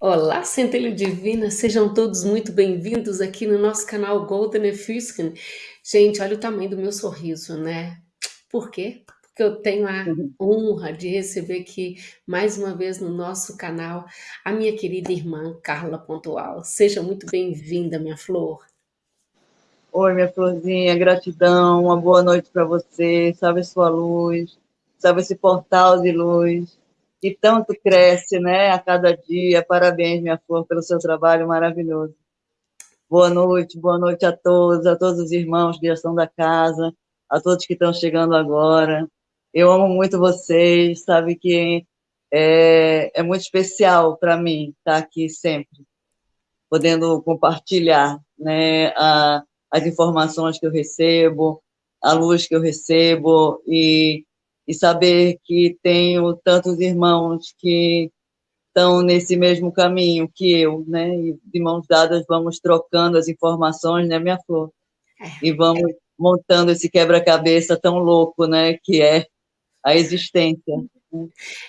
Olá, Centelha Divina, sejam todos muito bem-vindos aqui no nosso canal Golden Efuskin. Gente, olha o tamanho do meu sorriso, né? Por quê? Porque eu tenho a Uhum. honra de receber aqui, mais uma vez no nosso canal, a minha querida irmã Carla Pontual. Seja muito bem-vinda, minha flor. Oi, minha florzinha, gratidão, uma boa noite para você, salve sua luz, salve esse portal de luz, que tanto cresce, né, a cada dia. Parabéns, minha flor, pelo seu trabalho maravilhoso. Boa noite, boa noite a todos, a todos os irmãos que já estão da casa, a todos que estão chegando agora. Eu amo muito vocês, sabe que é, é muito especial para mim estar aqui sempre, podendo compartilhar, né, a, as informações que eu recebo, a luz que eu recebo e, e saber que tenho tantos irmãos que estão nesse mesmo caminho que eu, né? E de mãos dadas vamos trocando as informações, né, minha flor? É, E vamos montando esse quebra-cabeça tão louco, né, que é a existência.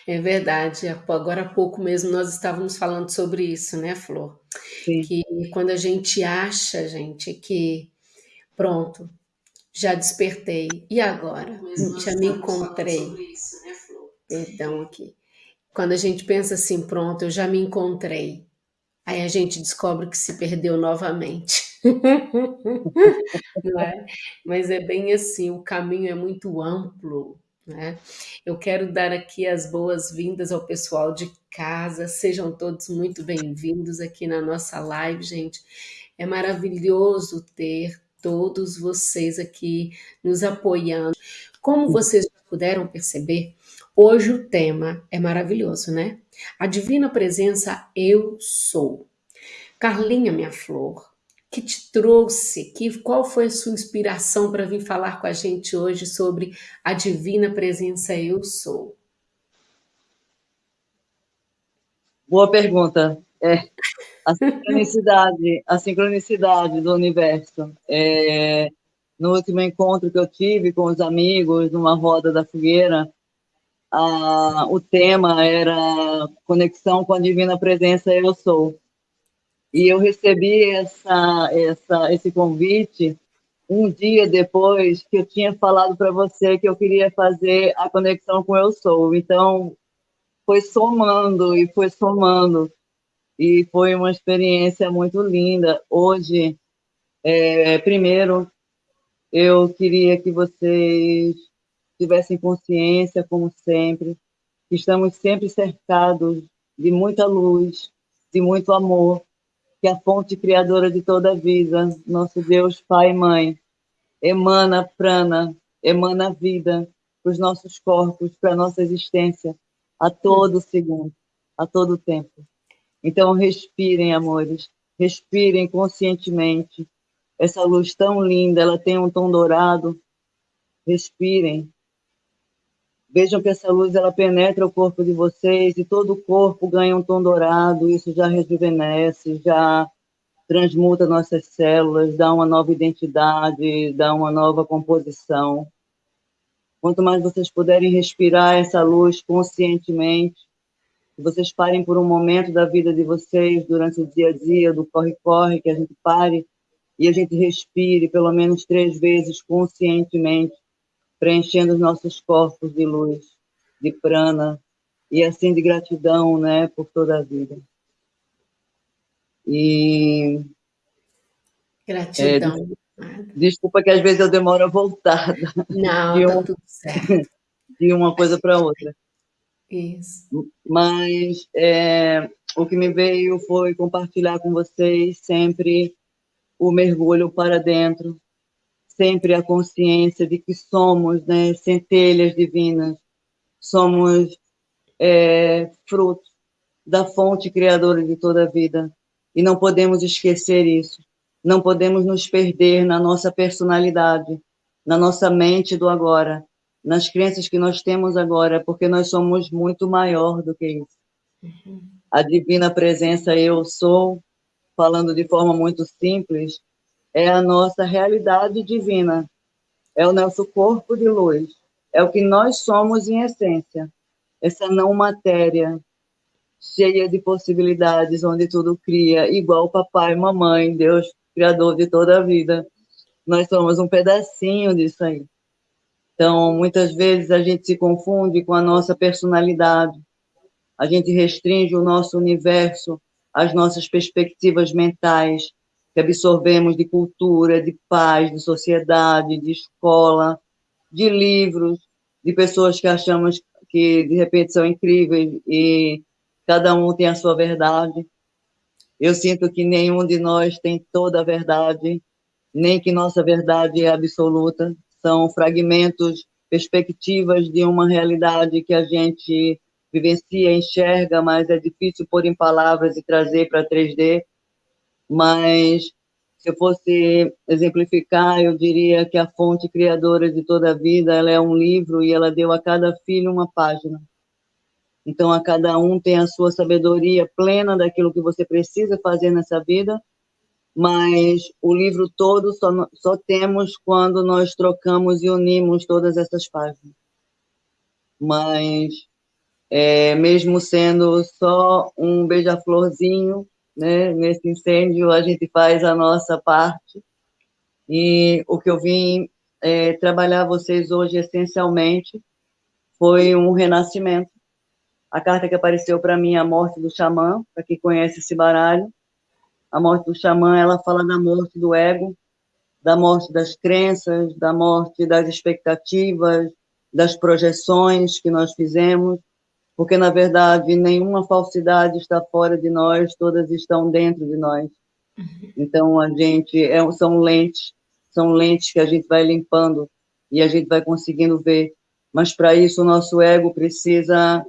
é verdade. Agora há pouco mesmo nós estávamos falando sobre isso, né, Flor? Sim. Que quando a gente acha, gente, que pronto, já despertei. E agora? Já me encontrei. Isso, né? Perdão aqui. Quando a gente pensa assim, pronto, eu já me encontrei. Aí a gente descobre que se perdeu novamente. Não é? Mas é bem assim, o caminho é muito amplo. Né? Eu quero dar aqui as boas-vindas ao pessoal de casa, sejam todos muito bem-vindos aqui na nossa live, gente. É maravilhoso ter todos vocês aqui nos apoiando. Como vocês puderam perceber, hoje o tema é maravilhoso, né? A divina presença eu sou. Carlinha, minha flor, que te trouxe, que qual foi a sua inspiração para vir falar com a gente hoje sobre a divina presença eu sou? Boa pergunta. É, a sincronicidade, a sincronicidade do universo. É, no último encontro que eu tive com os amigos, numa roda da fogueira, a, o tema era conexão com a divina presença eu sou. E eu recebi essa, essa, esse convite um dia depois que eu tinha falado para você que eu queria fazer a conexão com eu sou. Então, foi somando e foi somando e foi uma experiência muito linda. Hoje, é, primeiro, eu queria que vocês tivessem consciência, como sempre, que estamos sempre cercados de muita luz, de muito amor, que a fonte criadora de toda a vida, nosso Deus, Pai e Mãe, emana prana, emana vida para os nossos corpos, para a nossa existência, a todo segundo, a todo tempo. Então, respirem, amores, respirem conscientemente. Essa luz tão linda, ela tem um tom dourado. Respirem. Vejam que essa luz ela penetra o corpo de vocês e todo o corpo ganha um tom dourado. Isso já rejuvenesce, já transmuta nossas células, dá uma nova identidade, dá uma nova composição. Quanto mais vocês puderem respirar essa luz conscientemente, que vocês parem por um momento da vida de vocês, durante o dia a dia, do corre-corre, que a gente pare e a gente respire pelo menos três vezes conscientemente, preenchendo os nossos corpos de luz, de prana, e assim de gratidão, né, por toda a vida. E... Gratidão. É, desculpa que às vezes eu demoro a voltar. Não, de tá tudo certo. De uma coisa para outra. Isso. Mas é, o que me veio foi compartilhar com vocês sempre o mergulho para dentro, sempre a consciência de que somos né, centelhas divinas, somos é, fruto da fonte criadora de toda a vida. E não podemos esquecer isso. Não podemos nos perder na nossa personalidade, na nossa mente do agora, nas crenças que nós temos agora, porque nós somos muito maior do que isso. Uhum. A divina presença eu sou, falando de forma muito simples, é a nossa realidade divina, é o nosso corpo de luz, é o que nós somos em essência, essa não matéria cheia de possibilidades, onde tudo cria, igual papai, mamãe, Deus, criador de toda a vida. Nós somos um pedacinho disso aí. Então, muitas vezes a gente se confunde com a nossa personalidade, a gente restringe o nosso universo, as nossas perspectivas mentais, que absorvemos de cultura, de paz, de sociedade, de escola, de livros, de pessoas que achamos que de repente são incríveis e cada um tem a sua verdade. Eu sinto que nenhum de nós tem toda a verdade, nem que nossa verdade é absoluta. São fragmentos, perspectivas de uma realidade que a gente vivencia, enxerga, mas é difícil pôr em palavras e trazer para 3D. Mas se eu fosse exemplificar, eu diria que a fonte criadora de toda a vida, ela é um livro e ela deu a cada filho uma página. Então, a cada um tem a sua sabedoria plena daquilo que você precisa fazer nessa vida, mas o livro todo só, só temos quando nós trocamos e unimos todas essas páginas. Mas, é, mesmo sendo só um beija-florzinho, né, nesse incêndio, a gente faz a nossa parte. E o que eu vim é, trabalhar vocês hoje, essencialmente, foi um renascimento a carta que apareceu para mim é a morte do xamã, para quem conhece esse baralho. A morte do xamã, ela fala da morte do ego, da morte das crenças, da morte das expectativas, das projeções que nós fizemos, porque, na verdade, nenhuma falsidade está fora de nós, todas estão dentro de nós. Então, a gente, é, são lentes, são lentes que a gente vai limpando e a gente vai conseguindo ver. Mas, para isso, o nosso ego precisa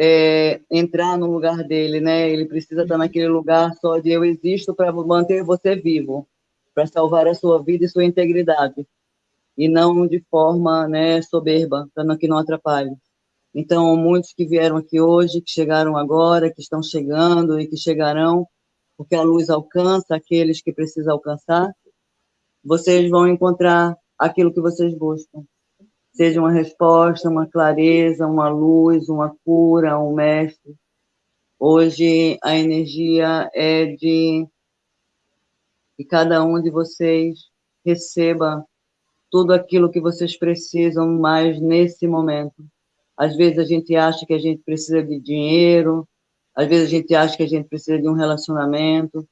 é, entrar no lugar dele, né? Ele precisa estar naquele lugar só de eu existo para manter você vivo, para salvar a sua vida e sua integridade, e não de forma, né, soberba, para que não atrapalhe. Então, muitos que vieram aqui hoje, que chegaram agora, que estão chegando e que chegarão, porque a luz alcança aqueles que precisam alcançar, vocês vão encontrar aquilo que vocês buscam seja uma resposta, uma clareza, uma luz, uma cura, um mestre. Hoje a energia é de que cada um de vocês receba tudo aquilo que vocês precisam mais nesse momento. Às vezes a gente acha que a gente precisa de dinheiro, às vezes a gente acha que a gente precisa de um relacionamento,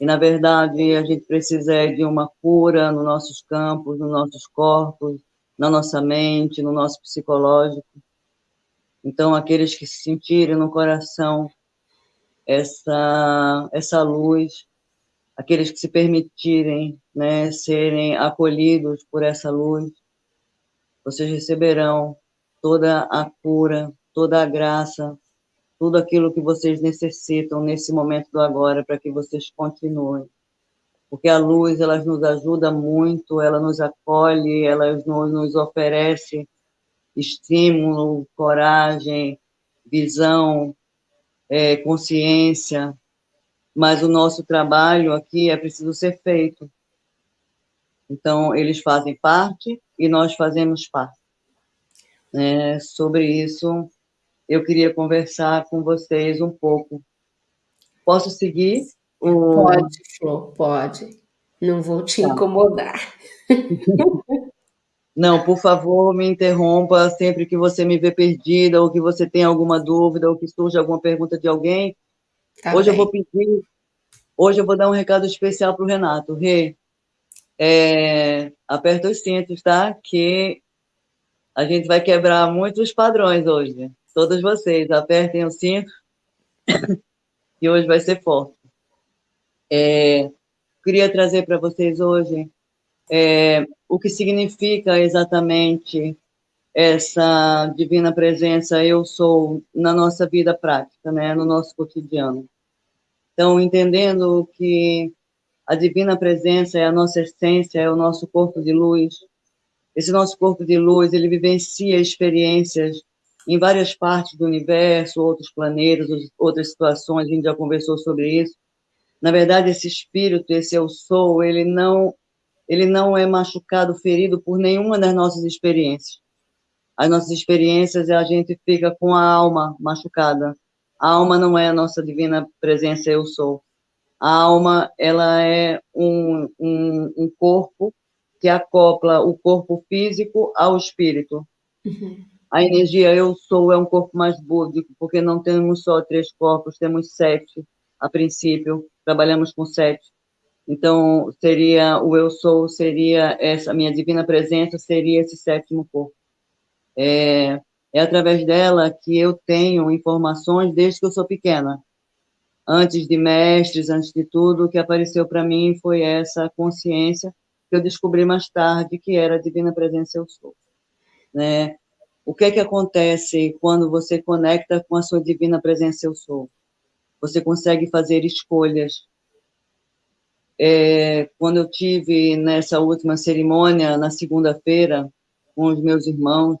e na verdade a gente precisa de uma cura nos nossos campos, nos nossos corpos, na nossa mente, no nosso psicológico. Então, aqueles que se sentirem no coração essa, essa luz, aqueles que se permitirem né, serem acolhidos por essa luz, vocês receberão toda a cura, toda a graça, tudo aquilo que vocês necessitam nesse momento do agora para que vocês continuem porque a luz ela nos ajuda muito, ela nos acolhe, ela nos, nos oferece estímulo, coragem, visão, é, consciência, mas o nosso trabalho aqui é preciso ser feito. Então, eles fazem parte e nós fazemos parte. É, sobre isso, eu queria conversar com vocês um pouco. Posso seguir? O... Pode, Flor, pode. Não vou te tá. incomodar. Não, por favor, me interrompa sempre que você me vê perdida, ou que você tem alguma dúvida, ou que surge alguma pergunta de alguém. Tá hoje bem. eu vou pedir, hoje eu vou dar um recado especial para o Renato. Rê, é, aperta os cintos, tá? Que a gente vai quebrar muitos padrões hoje. Todos vocês, apertem o cinto, que hoje vai ser forte. É, queria trazer para vocês hoje é, o que significa exatamente essa divina presença eu sou na nossa vida prática, né, no nosso cotidiano. Então, entendendo que a divina presença é a nossa essência, é o nosso corpo de luz. Esse nosso corpo de luz, ele vivencia experiências em várias partes do universo, outros planetas, outras situações, a gente já conversou sobre isso. Na verdade, esse espírito, esse eu sou, ele não, ele não é machucado, ferido por nenhuma das nossas experiências. As nossas experiências, a gente fica com a alma machucada. A alma não é a nossa divina presença, eu sou. A alma, ela é um, um, um corpo que acopla o corpo físico ao espírito. Uhum. A energia eu sou é um corpo mais búdico, porque não temos só três corpos, temos sete a princípio, trabalhamos com sete. Então, seria o eu sou, seria essa minha divina presença, seria esse sétimo corpo. É, é através dela que eu tenho informações desde que eu sou pequena. Antes de mestres, antes de tudo, o que apareceu para mim foi essa consciência que eu descobri mais tarde que era a divina presença eu sou. Né? O que é que acontece quando você conecta com a sua divina presença eu sou? Você consegue fazer escolhas. É, quando eu tive nessa última cerimônia, na segunda-feira, com os meus irmãos,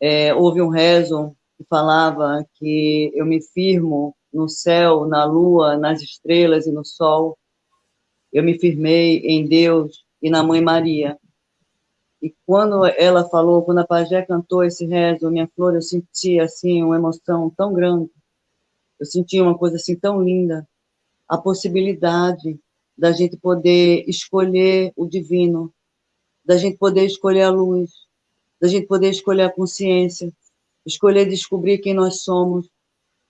é, houve um rezo que falava que eu me firmo no céu, na lua, nas estrelas e no sol. Eu me firmei em Deus e na Mãe Maria. E quando ela falou, quando a pajé cantou esse rezo, minha flor, eu senti assim uma emoção tão grande. Eu senti uma coisa assim tão linda, a possibilidade da gente poder escolher o divino, da gente poder escolher a luz, da gente poder escolher a consciência, escolher descobrir quem nós somos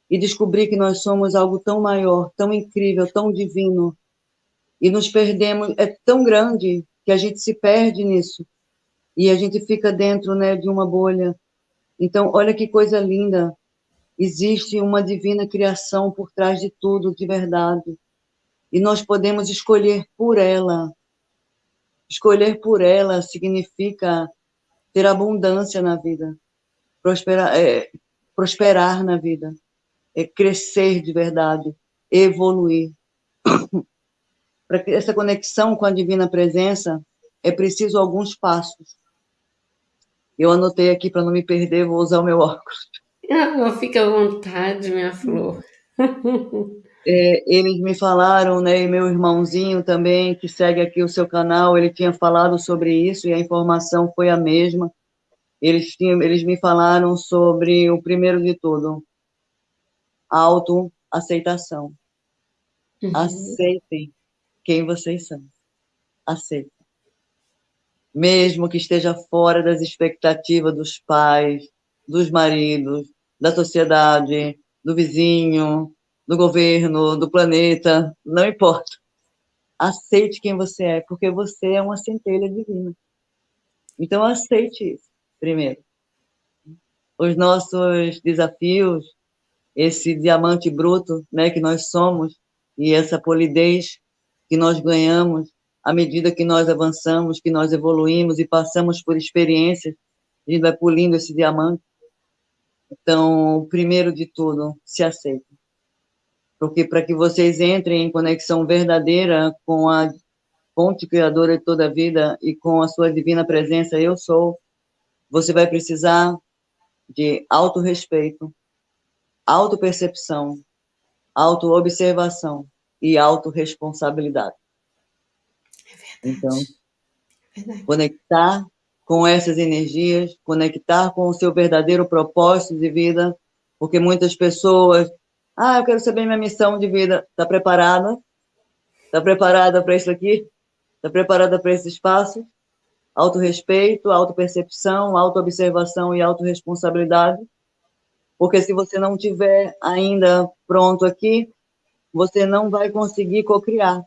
e descobrir que nós somos algo tão maior, tão incrível, tão divino. E nos perdemos, é tão grande que a gente se perde nisso e a gente fica dentro né, de uma bolha. Então, olha que coisa linda. Existe uma divina criação por trás de tudo, de verdade. E nós podemos escolher por ela. Escolher por ela significa ter abundância na vida, prosperar, é, prosperar na vida, é crescer de verdade, evoluir. Para essa conexão com a divina presença, é preciso alguns passos. Eu anotei aqui para não me perder, vou usar o meu óculos. Ah, fica à vontade, minha flor. É, eles me falaram, né, e meu irmãozinho também, que segue aqui o seu canal, ele tinha falado sobre isso e a informação foi a mesma. Eles, tinham, eles me falaram sobre o primeiro de tudo, autoaceitação. Uhum. Aceitem quem vocês são. Aceitem. Mesmo que esteja fora das expectativas dos pais, dos maridos, da sociedade, do vizinho, do governo, do planeta, não importa. Aceite quem você é, porque você é uma centelha divina. Então, aceite isso, primeiro. Os nossos desafios, esse diamante bruto né, que nós somos, e essa polidez que nós ganhamos à medida que nós avançamos, que nós evoluímos e passamos por experiências, a gente vai pulindo esse diamante. Então, primeiro de tudo, se aceitem porque para que vocês entrem em conexão verdadeira com a fonte criadora de toda a vida e com a sua divina presença, eu sou, você vai precisar de autorrespeito, autopercepção, autoobservação e autorresponsabilidade. É então, é verdade. conectar com essas energias, conectar com o seu verdadeiro propósito de vida, porque muitas pessoas ah, eu quero saber minha missão de vida. Está preparada? Está preparada para isso aqui? Está preparada para esse espaço? Autorrespeito, autopercepção, autoobservação e autorresponsabilidade. Porque se você não tiver ainda pronto aqui, você não vai conseguir co-criar.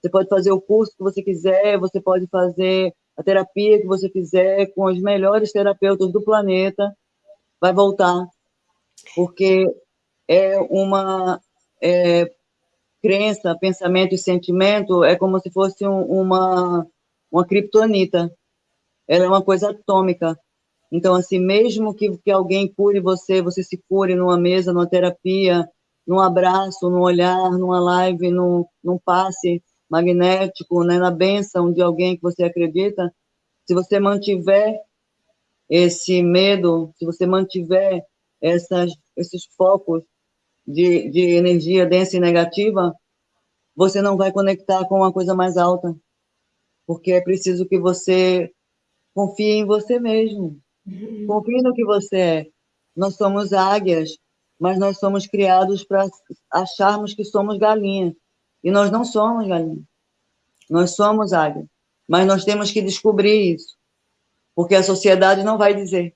Você pode fazer o curso que você quiser, você pode fazer a terapia que você quiser com os melhores terapeutas do planeta, vai voltar. Porque é uma é, crença, pensamento e sentimento, é como se fosse um, uma, uma criptonita. Ela é uma coisa atômica. Então, assim, mesmo que, que alguém cure você, você se cure numa mesa, numa terapia, num abraço, num olhar, numa live, num, num passe magnético, né, na benção de alguém que você acredita, se você mantiver esse medo, se você mantiver essas, esses focos de, de energia densa e negativa, você não vai conectar com uma coisa mais alta. Porque é preciso que você confie em você mesmo. Uhum. Confie no que você é. Nós somos águias mas nós somos criados para acharmos que somos galinha. E nós não somos galinha. Nós somos águia. Mas nós temos que descobrir isso. Porque a sociedade não vai dizer.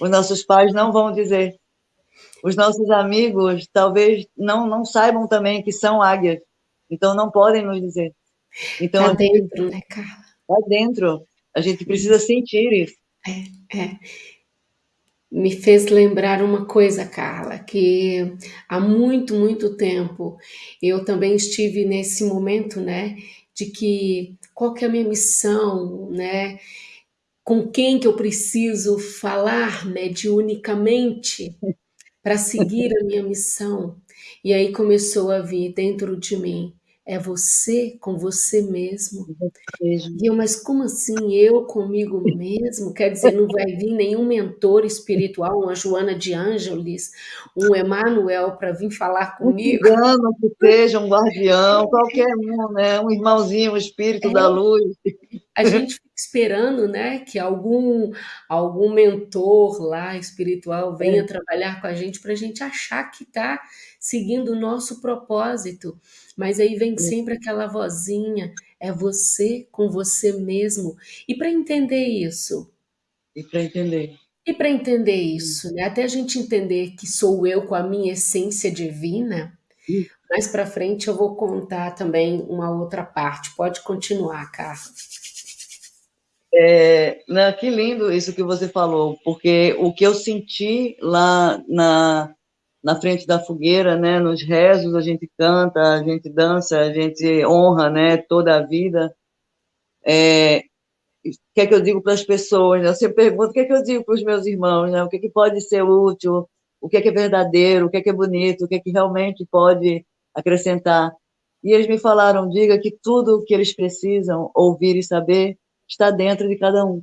Os nossos pais não vão dizer. Os nossos amigos talvez não, não saibam também que são águias. Então não podem nos dizer. Então, tá dentro, né, Carla? Tá dentro. A gente precisa sentir isso. É, é me fez lembrar uma coisa, Carla, que há muito, muito tempo eu também estive nesse momento, né, de que qual que é a minha missão, né, com quem que eu preciso falar mediunicamente para seguir a minha missão. E aí começou a vir dentro de mim é você com você mesmo. E eu, mas como assim eu comigo mesmo? Quer dizer, não vai vir nenhum mentor espiritual, uma Joana de Ângeles, um Emanuel para vir falar comigo? Um cigano que seja, um guardião, qualquer um, né? Um irmãozinho, um espírito é. da luz. A gente fica esperando, né, que algum algum mentor lá espiritual venha é. trabalhar com a gente para a gente achar que está seguindo o nosso propósito. Mas aí vem sempre aquela vozinha, é você com você mesmo. E para entender isso? E para entender? E para entender isso, né? Até a gente entender que sou eu com a minha essência divina, mais para frente eu vou contar também uma outra parte. Pode continuar, Carlos. É, né, que lindo isso que você falou, porque o que eu senti lá na, na frente da fogueira, né, nos rezos, a gente canta, a gente dança, a gente honra, né, toda a vida. É, o que é que eu digo para as pessoas? Né? Sempre pergunto o que é que eu digo para os meus irmãos, né? o que, é que pode ser útil, o que é que é verdadeiro, o que é que é bonito, o que é que realmente pode acrescentar. E eles me falaram, diga que tudo o que eles precisam ouvir e saber está dentro de cada um.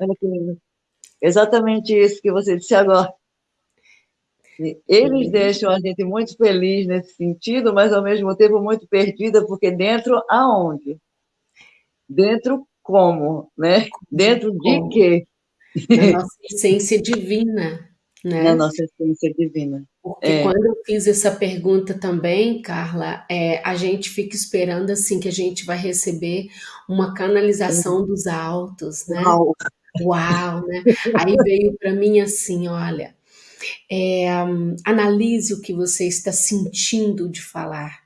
Olha que lindo. Exatamente isso que você disse agora. Eles deixam a gente muito feliz nesse sentido, mas ao mesmo tempo muito perdida, porque dentro aonde? Dentro como, né? Dentro de quê? Na nossa essência divina, né? Na nossa essência divina. Porque é. quando eu fiz essa pergunta também, Carla, é, a gente fica esperando assim que a gente vai receber uma canalização dos altos, né? Uau, Uau né? Aí veio para mim assim, olha, é, analise o que você está sentindo de falar.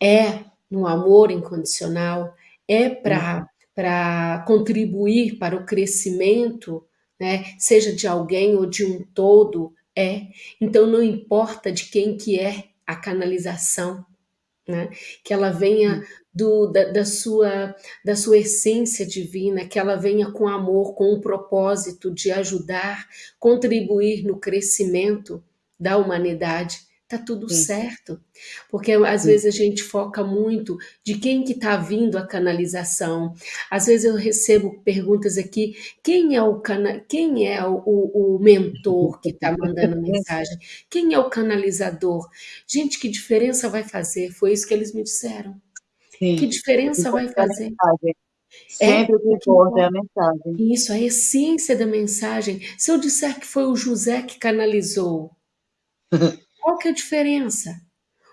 É no amor incondicional? É para contribuir para o crescimento, né? seja de alguém ou de um todo? É. Então não importa de quem que é a canalização, né? que ela venha do, da, da, sua, da sua essência divina, que ela venha com amor, com o propósito de ajudar, contribuir no crescimento da humanidade, tá tudo Sim. certo. Porque às Sim. vezes a gente foca muito de quem que está vindo a canalização. Às vezes eu recebo perguntas aqui, quem é o cana quem é o, o, o mentor que está mandando mensagem? Quem é o canalizador? Gente, que diferença vai fazer? Foi isso que eles me disseram. Sim. Que diferença vai fazer? Sempre é, o que importa é a mensagem. Isso, a essência da mensagem. Se eu disser que foi o José que canalizou, qual que é a diferença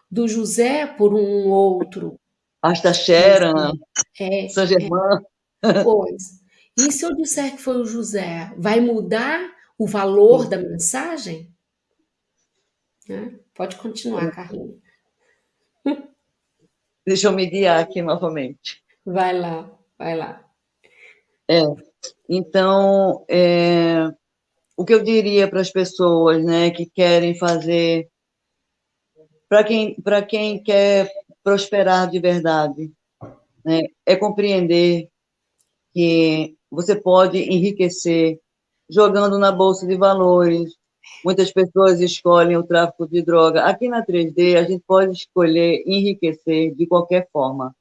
do José por um outro? Asta Sharon, é, São Germain. É, pois. E se eu disser que foi o José, vai mudar o valor da mensagem? Né? Pode continuar, Carlinhos. Deixa eu me guiar aqui novamente. Vai lá, vai lá. É, então, é, o que eu diria para as pessoas né, que querem fazer, para quem, quem quer prosperar de verdade, né, é compreender que você pode enriquecer jogando na bolsa de valores, Muitas pessoas escolhem o tráfico de droga. Aqui na 3D, a gente pode escolher enriquecer de qualquer forma,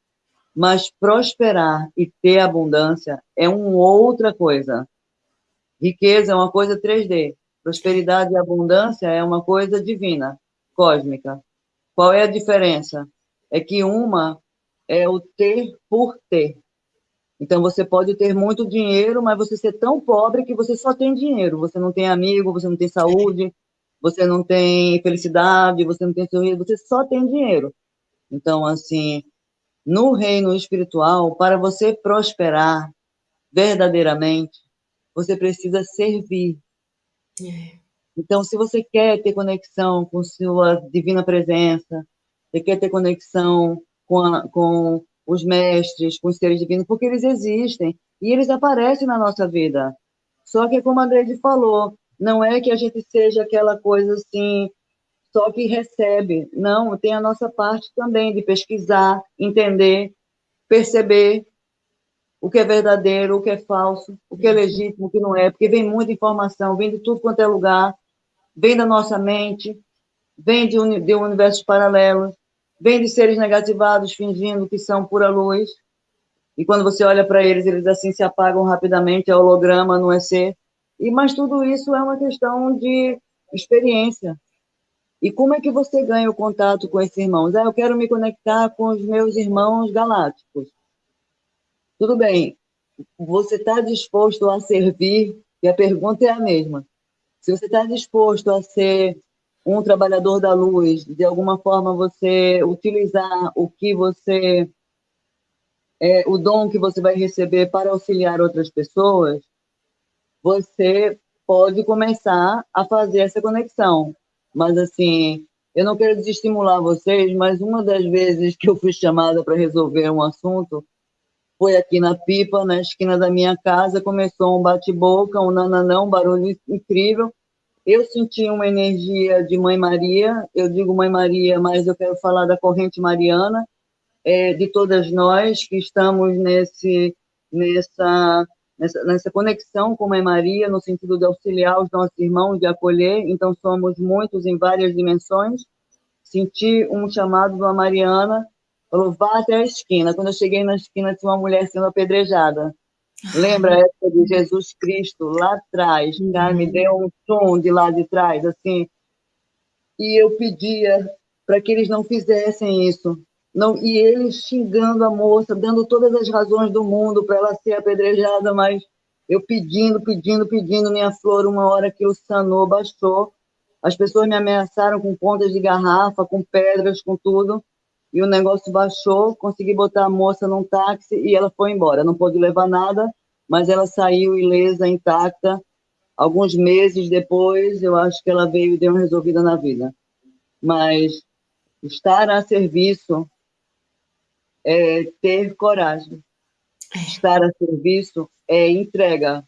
mas prosperar e ter abundância é uma outra coisa. Riqueza é uma coisa 3D, prosperidade e abundância é uma coisa divina, cósmica. Qual é a diferença? É que uma é o ter por ter, então, você pode ter muito dinheiro, mas você ser tão pobre que você só tem dinheiro. Você não tem amigo, você não tem saúde, você não tem felicidade, você não tem sorriso, você só tem dinheiro. Então, assim, no reino espiritual, para você prosperar verdadeiramente, você precisa servir. É. Então, se você quer ter conexão com sua divina presença, você quer ter conexão com, a, com os mestres, com os seres divinos, porque eles existem e eles aparecem na nossa vida. Só que, como a Andrede falou, não é que a gente seja aquela coisa assim, só que recebe. Não, tem a nossa parte também de pesquisar, entender, perceber o que é verdadeiro, o que é falso, o que é legítimo, o que não é, porque vem muita informação, vem de tudo quanto é lugar, vem da nossa mente, vem de, de universos paralelos, vem de seres negativados fingindo que são pura luz, e quando você olha para eles, eles assim se apagam rapidamente, é holograma, não é ser. E, mas tudo isso é uma questão de experiência. E como é que você ganha o contato com esses irmãos? Ah, eu quero me conectar com os meus irmãos galácticos. Tudo bem, você está disposto a servir? E a pergunta é a mesma. Se você está disposto a ser um trabalhador da luz, de alguma forma você utilizar o que você, é, o dom que você vai receber para auxiliar outras pessoas, você pode começar a fazer essa conexão. Mas, assim, eu não quero desestimular vocês, mas uma das vezes que eu fui chamada para resolver um assunto foi aqui na pipa, na esquina da minha casa, começou um bate-boca, um nananão, um barulho incrível, eu senti uma energia de Mãe Maria, eu digo Mãe Maria, mas eu quero falar da corrente mariana, é, de todas nós que estamos nesse, nessa, nessa, nessa conexão com Mãe Maria, no sentido de auxiliar os nossos irmãos, de acolher, então somos muitos em várias dimensões. Senti um chamado de uma Mariana, falou, vá até a esquina. Quando eu cheguei na esquina, tinha uma mulher sendo apedrejada. Lembra a época de Jesus Cristo, lá atrás, uhum. Tá? me deu um som de lá de trás, assim, e eu pedia para que eles não fizessem isso. Não, e eles xingando a moça, dando todas as razões do mundo para ela ser apedrejada, mas eu pedindo, pedindo, pedindo minha flor, uma hora que o sanou, baixou. As pessoas me ameaçaram com pontas de garrafa, com pedras, com tudo e o negócio baixou, consegui botar a moça num táxi e ela foi embora. Não pôde levar nada, mas ela saiu ilesa, intacta. Alguns meses depois, eu acho que ela veio e deu uma resolvida na vida. Mas estar a serviço é ter coragem. Estar a serviço é entrega.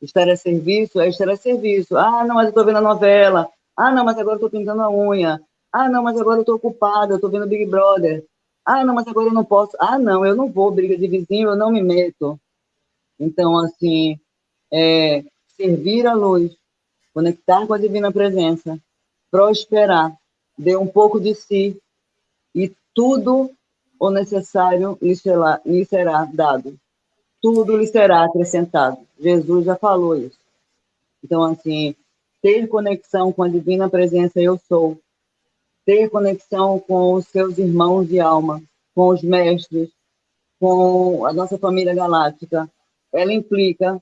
Estar a serviço é estar a serviço. Ah, não, mas eu estou vendo a novela. Ah, não, mas agora estou pintando a unha. Ah, não, mas agora eu estou ocupada, eu estou vendo Big Brother. Ah, não, mas agora eu não posso. Ah, não, eu não vou, briga de vizinho, eu não me meto. Então, assim, é, servir a luz, conectar com a divina presença, prosperar, dê um pouco de si e tudo o necessário lhe será, lhe será dado. Tudo lhe será acrescentado. Jesus já falou isso. Então, assim, ter conexão com a divina presença eu sou, ter conexão com os seus irmãos de alma, com os mestres, com a nossa família galáctica, ela implica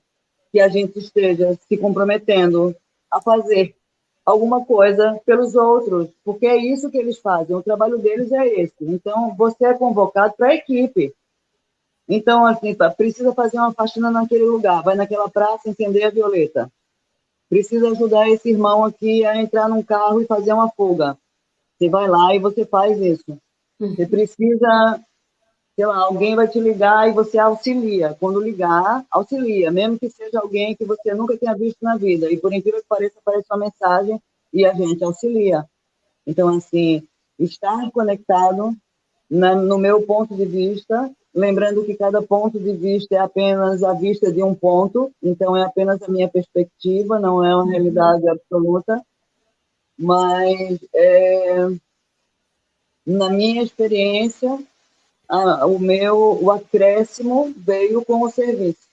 que a gente esteja se comprometendo a fazer alguma coisa pelos outros, porque é isso que eles fazem, o trabalho deles é esse. Então, você é convocado para a equipe. Então, assim, precisa fazer uma faxina naquele lugar, vai naquela praça entender a violeta. Precisa ajudar esse irmão aqui a entrar num carro e fazer uma fuga. Você vai lá e você faz isso. Uhum. Você precisa, sei lá, alguém vai te ligar e você auxilia. Quando ligar, auxilia, mesmo que seja alguém que você nunca tenha visto na vida. E por incrível que pareça, aparece uma mensagem e a gente auxilia. Então, assim, estar conectado, na, no meu ponto de vista, lembrando que cada ponto de vista é apenas a vista de um ponto, então é apenas a minha perspectiva, não é uma uhum. realidade absoluta mas é, na minha experiência, a, o meu o acréscimo veio com o serviço.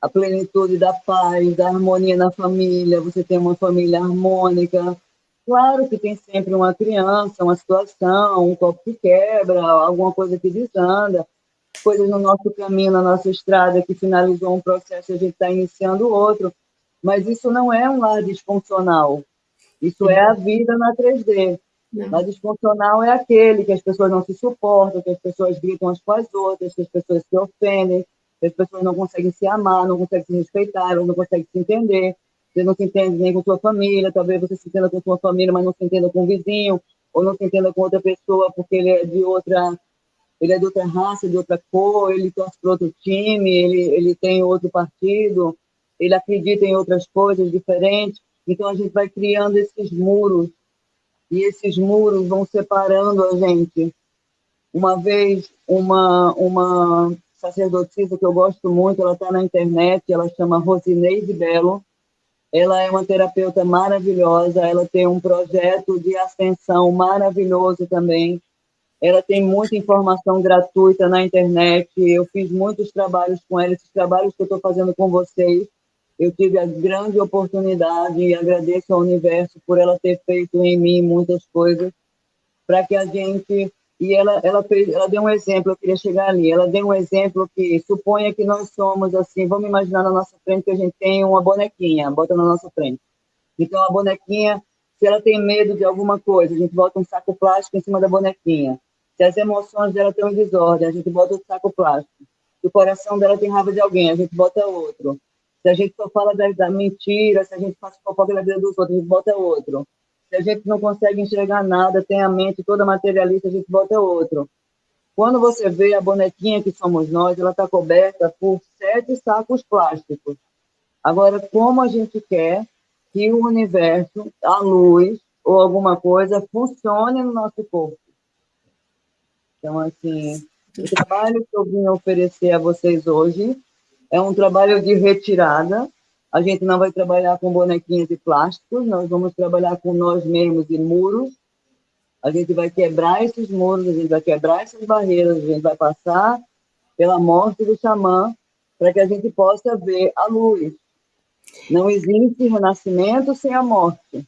A plenitude da paz, da harmonia na família, você tem uma família harmônica. Claro que tem sempre uma criança, uma situação, um copo que quebra, alguma coisa que desanda, coisas no nosso caminho, na nossa estrada, que finalizou um processo e a gente está iniciando outro Mas isso não é um lar disfuncional. Isso é a vida na 3D. Não. Lar disfuncional é aquele que as pessoas não se suportam, que as pessoas gritam umas com as outras, que as pessoas se ofendem, que as pessoas não conseguem se amar, não conseguem se respeitar, não conseguem se entender. Você não se entende nem com sua família, talvez você se entenda com sua família, mas não se entenda com o vizinho, ou não se entenda com outra pessoa porque ele é de outra ele é de outra raça, de outra cor, ele torce para outro time, ele, ele tem outro partido, ele acredita em outras coisas diferentes. Então a gente vai criando esses muros. E esses muros vão separando a gente. Uma vez, uma, uma sacerdotisa que eu gosto muito, ela está na internet, ela chama Rosineide Belo, ela é uma terapeuta maravilhosa, ela tem um projeto de ascensão maravilhoso também, ela tem muita informação gratuita na internet, eu fiz muitos trabalhos com ela, esses trabalhos que eu estou fazendo com vocês, eu tive a grande oportunidade e agradeço ao universo por ela ter feito em mim muitas coisas para que a gente e ela ela fez ela deu um exemplo eu queria chegar ali ela deu um exemplo que suponha que nós somos assim vamos imaginar na nossa frente que a gente tem uma bonequinha bota na nossa frente. Então a bonequinha se ela tem medo de alguma coisa a gente bota um saco plástico em cima da bonequinha. Se as emoções dela têm um desordem a gente bota outro saco plástico. Se o coração dela tem raiva de alguém a gente bota outro se a gente só fala da, da mentira, se a gente faz fofoca da vida dos outros, a gente bota outro. Se a gente não consegue enxergar nada, tem a mente toda materialista, a gente bota outro. Quando você vê a bonequinha que somos nós, ela está coberta por sete sacos plásticos. Agora, como a gente quer que o universo, a luz ou alguma coisa funcione no nosso corpo? Então, assim, o trabalho que eu vim oferecer a vocês hoje é um trabalho de retirada. A gente não vai trabalhar com bonequinhos de plásticos, nós vamos trabalhar com nós mesmos e muros. A gente vai quebrar esses muros, a gente vai quebrar essas barreiras, a gente vai passar pela morte do xamã para que a gente possa ver a luz. Não existe renascimento sem a morte.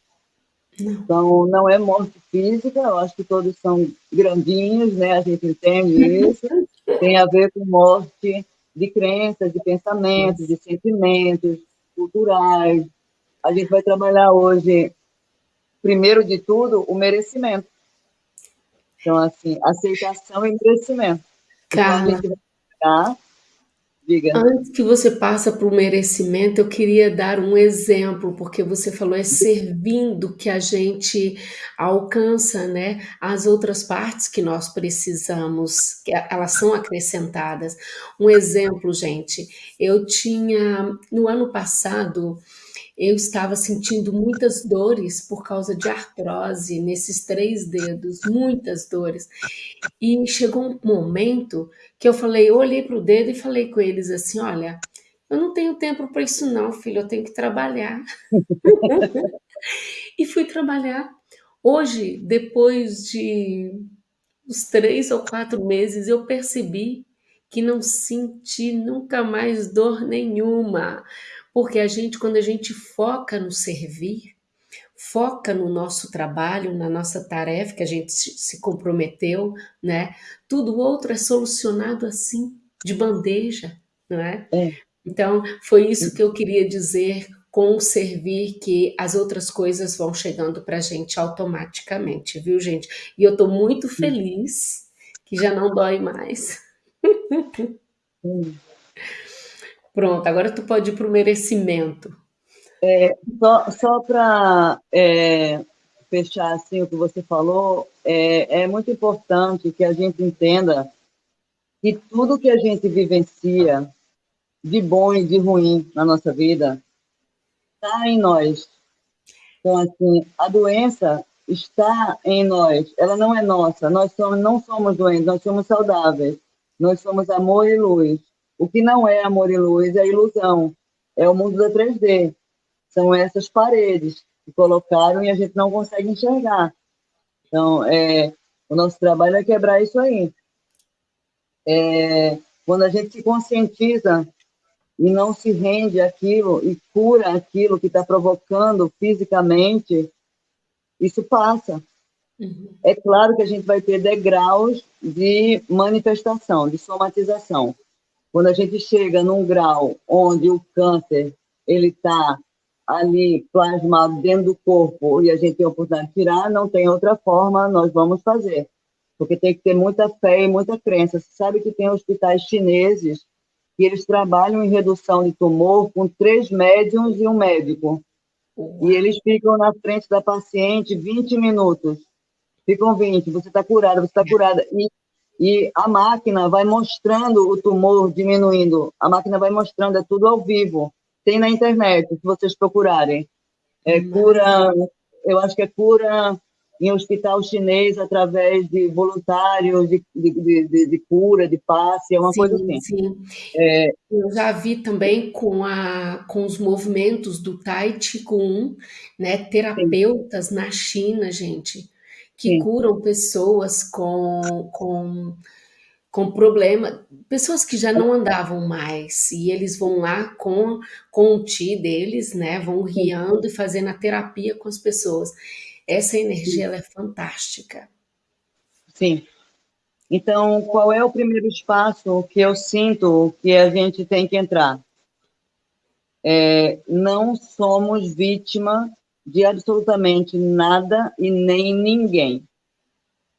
Então, não é morte física, eu acho que todos são grandinhos, né? A gente entende isso. Tem a ver com morte de crenças, de pensamentos, de sentimentos culturais. A gente vai trabalhar hoje, primeiro de tudo, o merecimento. Então, assim, aceitação e merecimento. Carla, então, a gente vai Diga. Antes que você passe para o merecimento, eu queria dar um exemplo, porque você falou é servindo que a gente alcança, né, as outras partes que nós precisamos, que elas são acrescentadas. Um exemplo, gente, eu tinha no ano passado eu estava sentindo muitas dores por causa de artrose nesses três dedos, muitas dores. E chegou um momento que eu falei, eu olhei para o dedo e falei com eles assim: olha, eu não tenho tempo para isso, não, filho, eu tenho que trabalhar. e fui trabalhar. Hoje, depois de uns três ou quatro meses, eu percebi que não senti nunca mais dor nenhuma, porque a gente, quando a gente foca no servir, foca no nosso trabalho, na nossa tarefa que a gente se comprometeu, né? Tudo outro é solucionado assim, de bandeja, não é? é. Então, foi isso que eu queria dizer com o servir, que as outras coisas vão chegando para a gente automaticamente, viu, gente? E eu estou muito feliz que já não dói mais. Hum. Pronto, agora tu pode ir para o merecimento. É, só só para é, fechar assim o que você falou, é, é muito importante que a gente entenda que tudo que a gente vivencia de bom e de ruim na nossa vida está em nós. Então, assim, a doença está em nós, ela não é nossa. Nós somos, não somos doentes, nós somos saudáveis. Nós somos amor e luz. O que não é amor e luz é ilusão, é o mundo da 3D. São essas paredes que colocaram e a gente não consegue enxergar. Então, é, o nosso trabalho é quebrar isso aí. É, quando a gente se conscientiza e não se rende aquilo e cura aquilo que está provocando fisicamente, isso passa. Uhum. É claro que a gente vai ter degraus de manifestação, de somatização. Quando a gente chega num grau onde o câncer ele está ali plasmado dentro do corpo e a gente tem a oportunidade de tirar, não tem outra forma, nós vamos fazer. Porque tem que ter muita fé e muita crença. Você sabe que tem hospitais chineses que eles trabalham em redução de tumor com três médiums e um médico. E eles ficam na frente da paciente 20 minutos. Ficam 20, você está curada, você está curada. E, e a máquina vai mostrando o tumor diminuindo. A máquina vai mostrando, é tudo ao vivo. Tem na internet, se vocês procurarem. É cura, eu acho que é cura em hospital chinês através de voluntários de, de, de, de cura, de passe, é uma sim, coisa assim. Sim. É, eu já vi também com, a, com os movimentos do Tai Chi Kung, né, terapeutas sim. na China, gente, que sim. curam pessoas com, com com problema, pessoas que já não andavam mais, e eles vão lá com, com o ti deles, né, vão guiando e fazendo a terapia com as pessoas. Essa energia, ela é fantástica. Sim. Então, qual é o primeiro espaço que eu sinto que a gente tem que entrar? É, não somos vítima de absolutamente nada e nem ninguém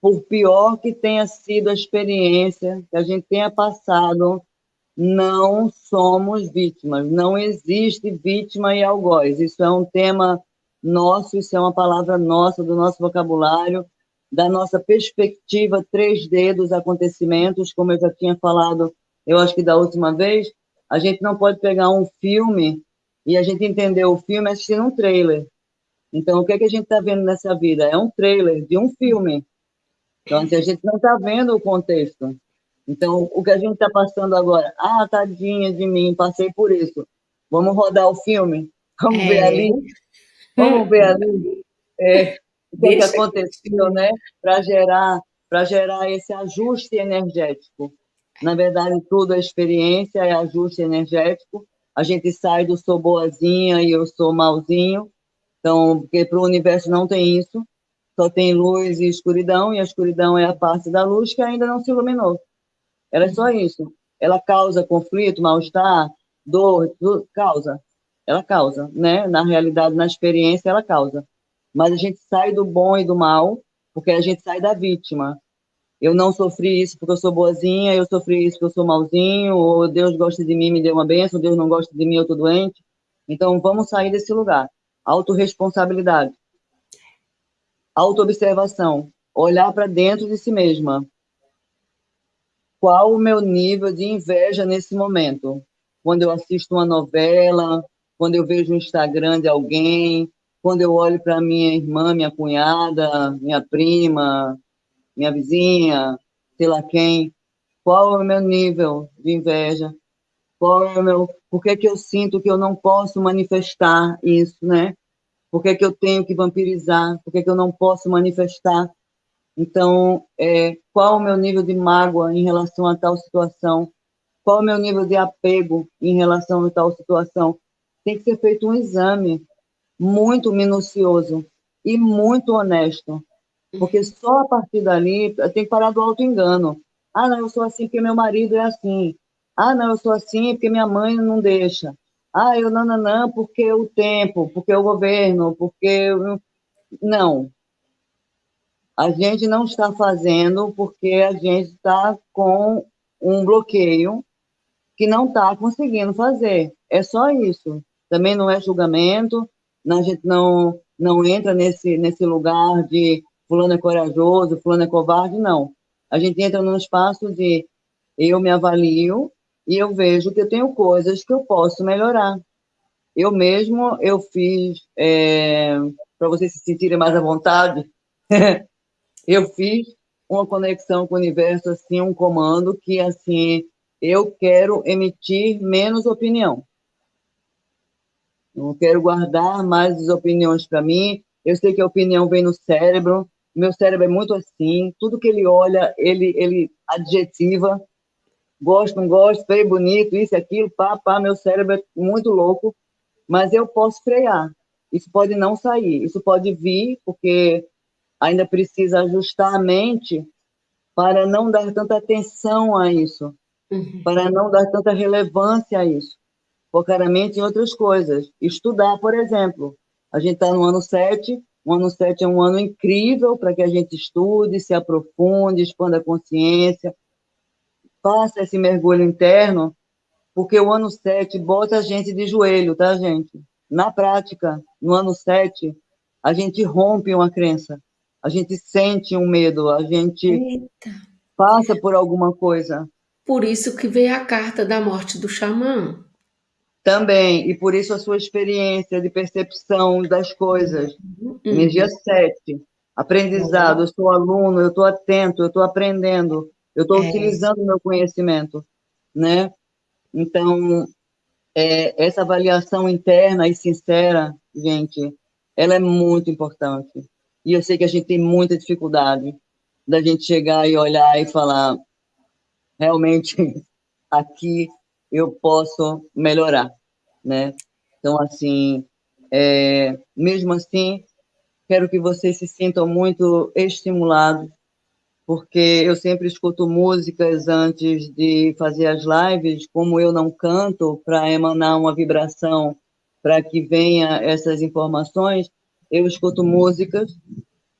por pior que tenha sido a experiência que a gente tenha passado, não somos vítimas, não existe vítima e algoz. Isso é um tema nosso, isso é uma palavra nossa, do nosso vocabulário, da nossa perspectiva 3D dos acontecimentos, como eu já tinha falado, eu acho que da última vez, a gente não pode pegar um filme e a gente entender o filme assistindo um trailer. Então, o que, é que a gente está vendo nessa vida? É um trailer de um filme. Então, assim, a gente não está vendo o contexto. Então, o que a gente está passando agora, ah, tadinha de mim, passei por isso. Vamos rodar o filme? Vamos é. ver ali? Vamos ver ali é, o que, que aconteceu, né? Para gerar, gerar esse ajuste energético. Na verdade, tudo é experiência, é ajuste energético. A gente sai do sou boazinha e eu sou malzinho. Então, porque para o universo não tem isso só tem luz e escuridão, e a escuridão é a parte da luz que ainda não se iluminou. Era é só isso. Ela causa conflito, mal-estar, dor, tudo, causa. Ela causa, né? Na realidade, na experiência, ela causa. Mas a gente sai do bom e do mal, porque a gente sai da vítima. Eu não sofri isso porque eu sou boazinha, eu sofri isso porque eu sou malzinho, ou Deus gosta de mim, me deu uma bênção, Deus não gosta de mim, eu estou doente. Então, vamos sair desse lugar. Autoresponsabilidade autoobservação, olhar para dentro de si mesma. Qual o meu nível de inveja nesse momento? Quando eu assisto uma novela, quando eu vejo o Instagram de alguém, quando eu olho para minha irmã, minha cunhada, minha prima, minha vizinha, sei lá quem, qual é o meu nível de inveja? Qual é o meu, por que que eu sinto que eu não posso manifestar isso, né? Por que, que eu tenho que vampirizar? Por que, que eu não posso manifestar? Então, é, qual o meu nível de mágoa em relação a tal situação? Qual o meu nível de apego em relação a tal situação? Tem que ser feito um exame muito minucioso e muito honesto, porque só a partir dali tem que parar do auto-engano. Ah, não, eu sou assim porque meu marido é assim. Ah, não, eu sou assim porque minha mãe não deixa. Ah, eu não, não, não, porque o tempo, porque o governo, porque... Não. A gente não está fazendo porque a gente está com um bloqueio que não está conseguindo fazer. É só isso. Também não é julgamento, a gente não, não entra nesse, nesse lugar de fulano é corajoso, fulano é covarde, não. A gente entra num espaço de eu me avalio, e eu vejo que eu tenho coisas que eu posso melhorar. Eu mesmo, eu fiz, é, para vocês se sentirem mais à vontade, eu fiz uma conexão com o universo, assim, um comando que, assim, eu quero emitir menos opinião. Não quero guardar mais as opiniões para mim. Eu sei que a opinião vem no cérebro. Meu cérebro é muito assim. Tudo que ele olha, ele, ele adjetiva gosto, não gosto, feio, bonito, isso, aquilo, pá, pá, meu cérebro é muito louco, mas eu posso frear. Isso pode não sair, isso pode vir, porque ainda precisa ajustar a mente para não dar tanta atenção a isso, uhum. para não dar tanta relevância a isso. focar a mente em outras coisas. Estudar, por exemplo. A gente está no ano 7, o ano 7 é um ano incrível para que a gente estude, se aprofunde, expanda a consciência, faça esse mergulho interno, porque o ano 7 bota a gente de joelho, tá, gente? Na prática, no ano 7, a gente rompe uma crença, a gente sente um medo, a gente Eita. passa por alguma coisa. Por isso que veio a carta da morte do xamã. Também, e por isso a sua experiência de percepção das coisas. Uhum. Energia 7, aprendizado, eu sou aluno, eu estou atento, eu estou aprendendo, eu estou é. utilizando o meu conhecimento, né? Então, é, essa avaliação interna e sincera, gente, ela é muito importante. E eu sei que a gente tem muita dificuldade da gente chegar e olhar e falar, realmente, aqui eu posso melhorar, né? Então, assim, é, mesmo assim, quero que vocês se sintam muito estimulados, porque eu sempre escuto músicas antes de fazer as lives, como eu não canto, para emanar uma vibração, para que venha essas informações, eu escuto músicas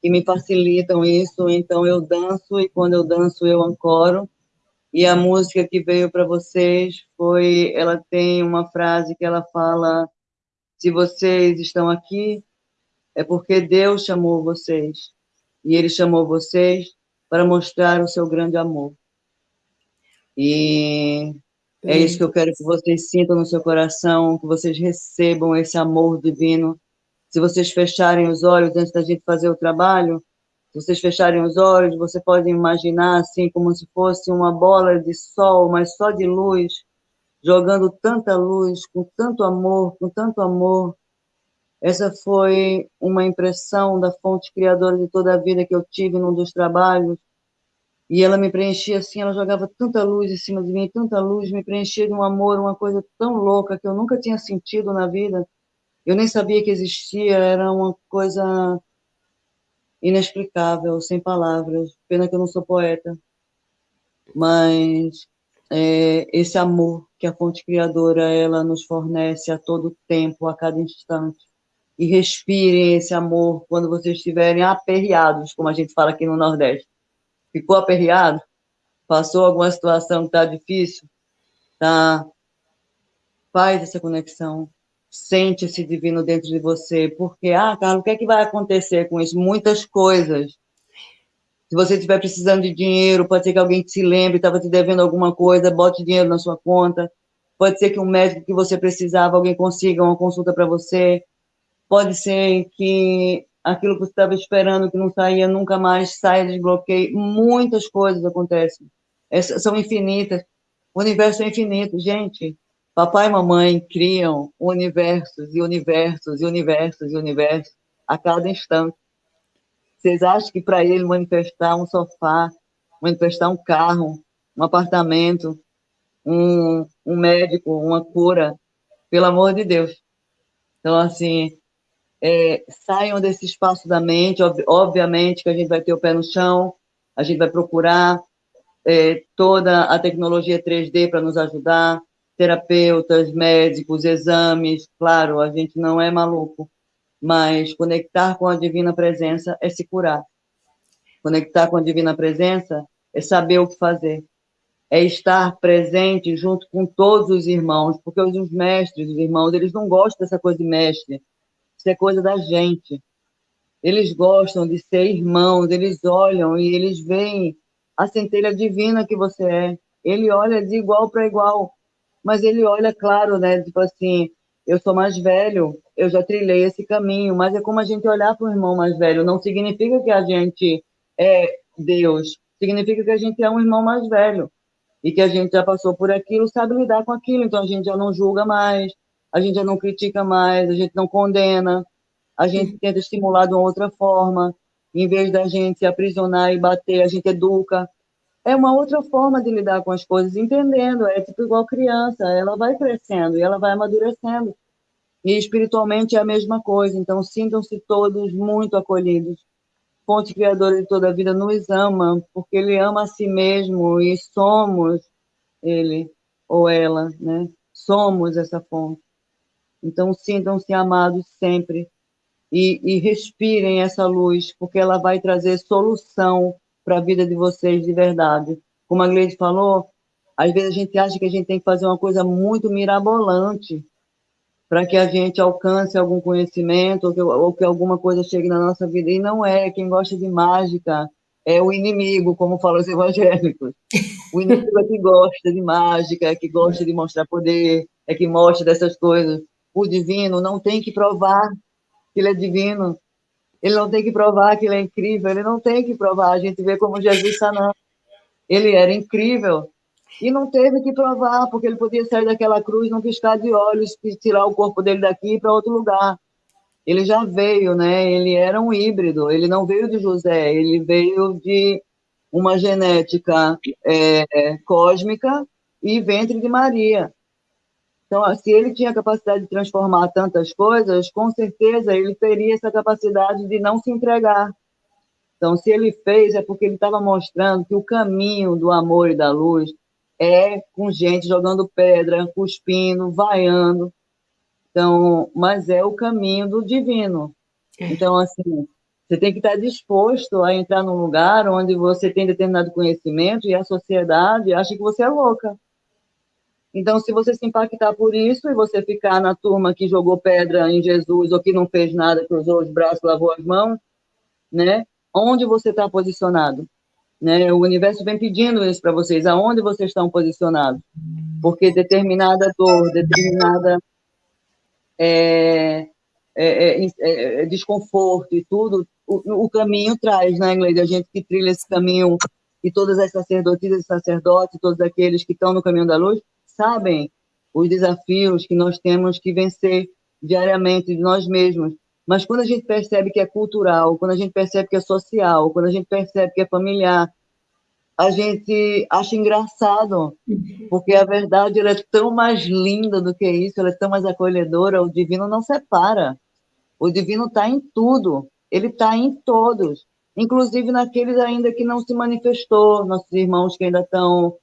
que me facilitam isso, então eu danço, e quando eu danço eu ancoro, e a música que veio para vocês foi, ela tem uma frase que ela fala: se vocês estão aqui, é porque Deus chamou vocês. E Ele chamou vocês para mostrar o seu grande amor. E é isso que eu quero que vocês sintam no seu coração, que vocês recebam esse amor divino. Se vocês fecharem os olhos antes da gente fazer o trabalho, se vocês fecharem os olhos, você pode imaginar assim como se fosse uma bola de sol, mas só de luz, jogando tanta luz, com tanto amor, com tanto amor. Essa foi uma impressão da fonte criadora de toda a vida que eu tive num dos trabalhos. E ela me preenchia assim, ela jogava tanta luz em cima de mim, tanta luz, me preenchia de um amor, uma coisa tão louca que eu nunca tinha sentido na vida. Eu nem sabia que existia, era uma coisa inexplicável, sem palavras. Pena que eu não sou poeta. Mas é, esse amor que a fonte criadora ela nos fornece a todo tempo, a cada instante. E respirem esse amor quando vocês estiverem aperreados, como a gente fala aqui no Nordeste. Ficou aperreado? Passou alguma situação que está difícil? Tá? Faz essa conexão sente esse divino dentro de você, porque, ah, Carlos, o que é que vai acontecer com isso? Muitas coisas. Se você estiver precisando de dinheiro, pode ser que alguém se lembre, estava te devendo alguma coisa, bote dinheiro na sua conta. Pode ser que um médico que você precisava, alguém consiga uma consulta para você. Pode ser que aquilo que você estava esperando, que não saía nunca mais, saia, desbloqueie. Muitas coisas acontecem. Essas são infinitas. O universo é infinito, gente. Papai e mamãe criam universos e universos e universos e universos a cada instante. Vocês acham que para ele manifestar um sofá, manifestar um carro, um apartamento, um, um médico, uma cura, pelo amor de Deus. Então, assim, é, saiam desse espaço da mente, ob obviamente que a gente vai ter o pé no chão, a gente vai procurar é, toda a tecnologia 3D para nos ajudar, terapeutas, médicos, exames, claro, a gente não é maluco, mas conectar com a divina presença é se curar. Conectar com a divina presença é saber o que fazer. É estar presente junto com todos os irmãos, porque os mestres, os irmãos, eles não gostam dessa coisa de mestre. Isso é coisa da gente. Eles gostam de ser irmãos, eles olham e eles veem a centelha divina que você é. Ele olha de igual para igual mas ele olha claro, né? Tipo assim, eu sou mais velho, eu já trilhei esse caminho, mas é como a gente olhar para o irmão mais velho. Não significa que a gente é Deus, significa que a gente é um irmão mais velho e que a gente já passou por aquilo, sabe lidar com aquilo. Então a gente já não julga mais, a gente já não critica mais, a gente não condena, a gente tenta estimular de uma outra forma. Em vez da gente aprisionar e bater, a gente educa, é uma outra forma de lidar com as coisas, entendendo. É tipo igual criança, ela vai crescendo e ela vai amadurecendo. E espiritualmente é a mesma coisa. Então, sintam-se todos muito acolhidos. Fonte Criadora de toda a vida nos ama, porque Ele ama a si mesmo e somos Ele ou ela, né? somos essa fonte. Então, sintam-se amados sempre e, e respirem essa luz, porque ela vai trazer solução para a vida de vocês de verdade. Como a Gleide falou, às vezes a gente acha que a gente tem que fazer uma coisa muito mirabolante para que a gente alcance algum conhecimento ou que, ou que, alguma coisa chegue na nossa vida. E não é. Quem gosta de mágica é o inimigo, como falam os evangélicos. O inimigo é que gosta de mágica, é que gosta de mostrar poder, é que mostra dessas coisas. O divino não tem que provar que ele é divino. Ele não tem que provar que ele é incrível. Ele não tem que provar. A gente vê como Jesus sanando. Ele era incrível. E não teve que provar, porque ele podia sair daquela cruz, não piscar de olhos, tirar o corpo dele daqui para outro lugar. Ele já veio, né? Ele era um híbrido. Ele não veio de José, ele veio de uma genética é, cósmica e ventre de Maria. Então, se ele tinha a capacidade de transformar tantas coisas, com certeza ele teria essa capacidade de não se entregar. Então, se ele fez, é porque ele estava mostrando que o caminho do amor e da luz é com gente jogando pedra, cuspindo, vaiando. Então, mas é o caminho do divino. É. Então, assim, você tem que estar disposto a entrar num lugar onde você tem determinado conhecimento e a sociedade acha que você é louca. Então, se você se impactar por isso e você ficar na turma que jogou pedra em Jesus ou que não fez nada, cruzou os braços, lavou as mãos, né? Onde você está posicionado? Né? O universo vem pedindo isso para vocês, aonde vocês estão posicionados. Porque determinada dor, determinada é, é, é, é desconforto e tudo, o, o, caminho traz, né, Gleide? A gente que trilha esse caminho, e todas as sacerdotisas e sacerdotes, todos aqueles que estão no caminho da luz, sabem os desafios que nós temos que vencer diariamente de nós mesmos. Mas quando a gente percebe que é cultural, quando a gente percebe que é social, quando a gente percebe que é familiar, a gente acha engraçado, porque a verdade ela é tão mais linda do que isso, ela é tão mais acolhedora, o divino não separa. O divino está em tudo, ele está em todos, inclusive naqueles ainda que não se manifestou, nossos irmãos que ainda estão,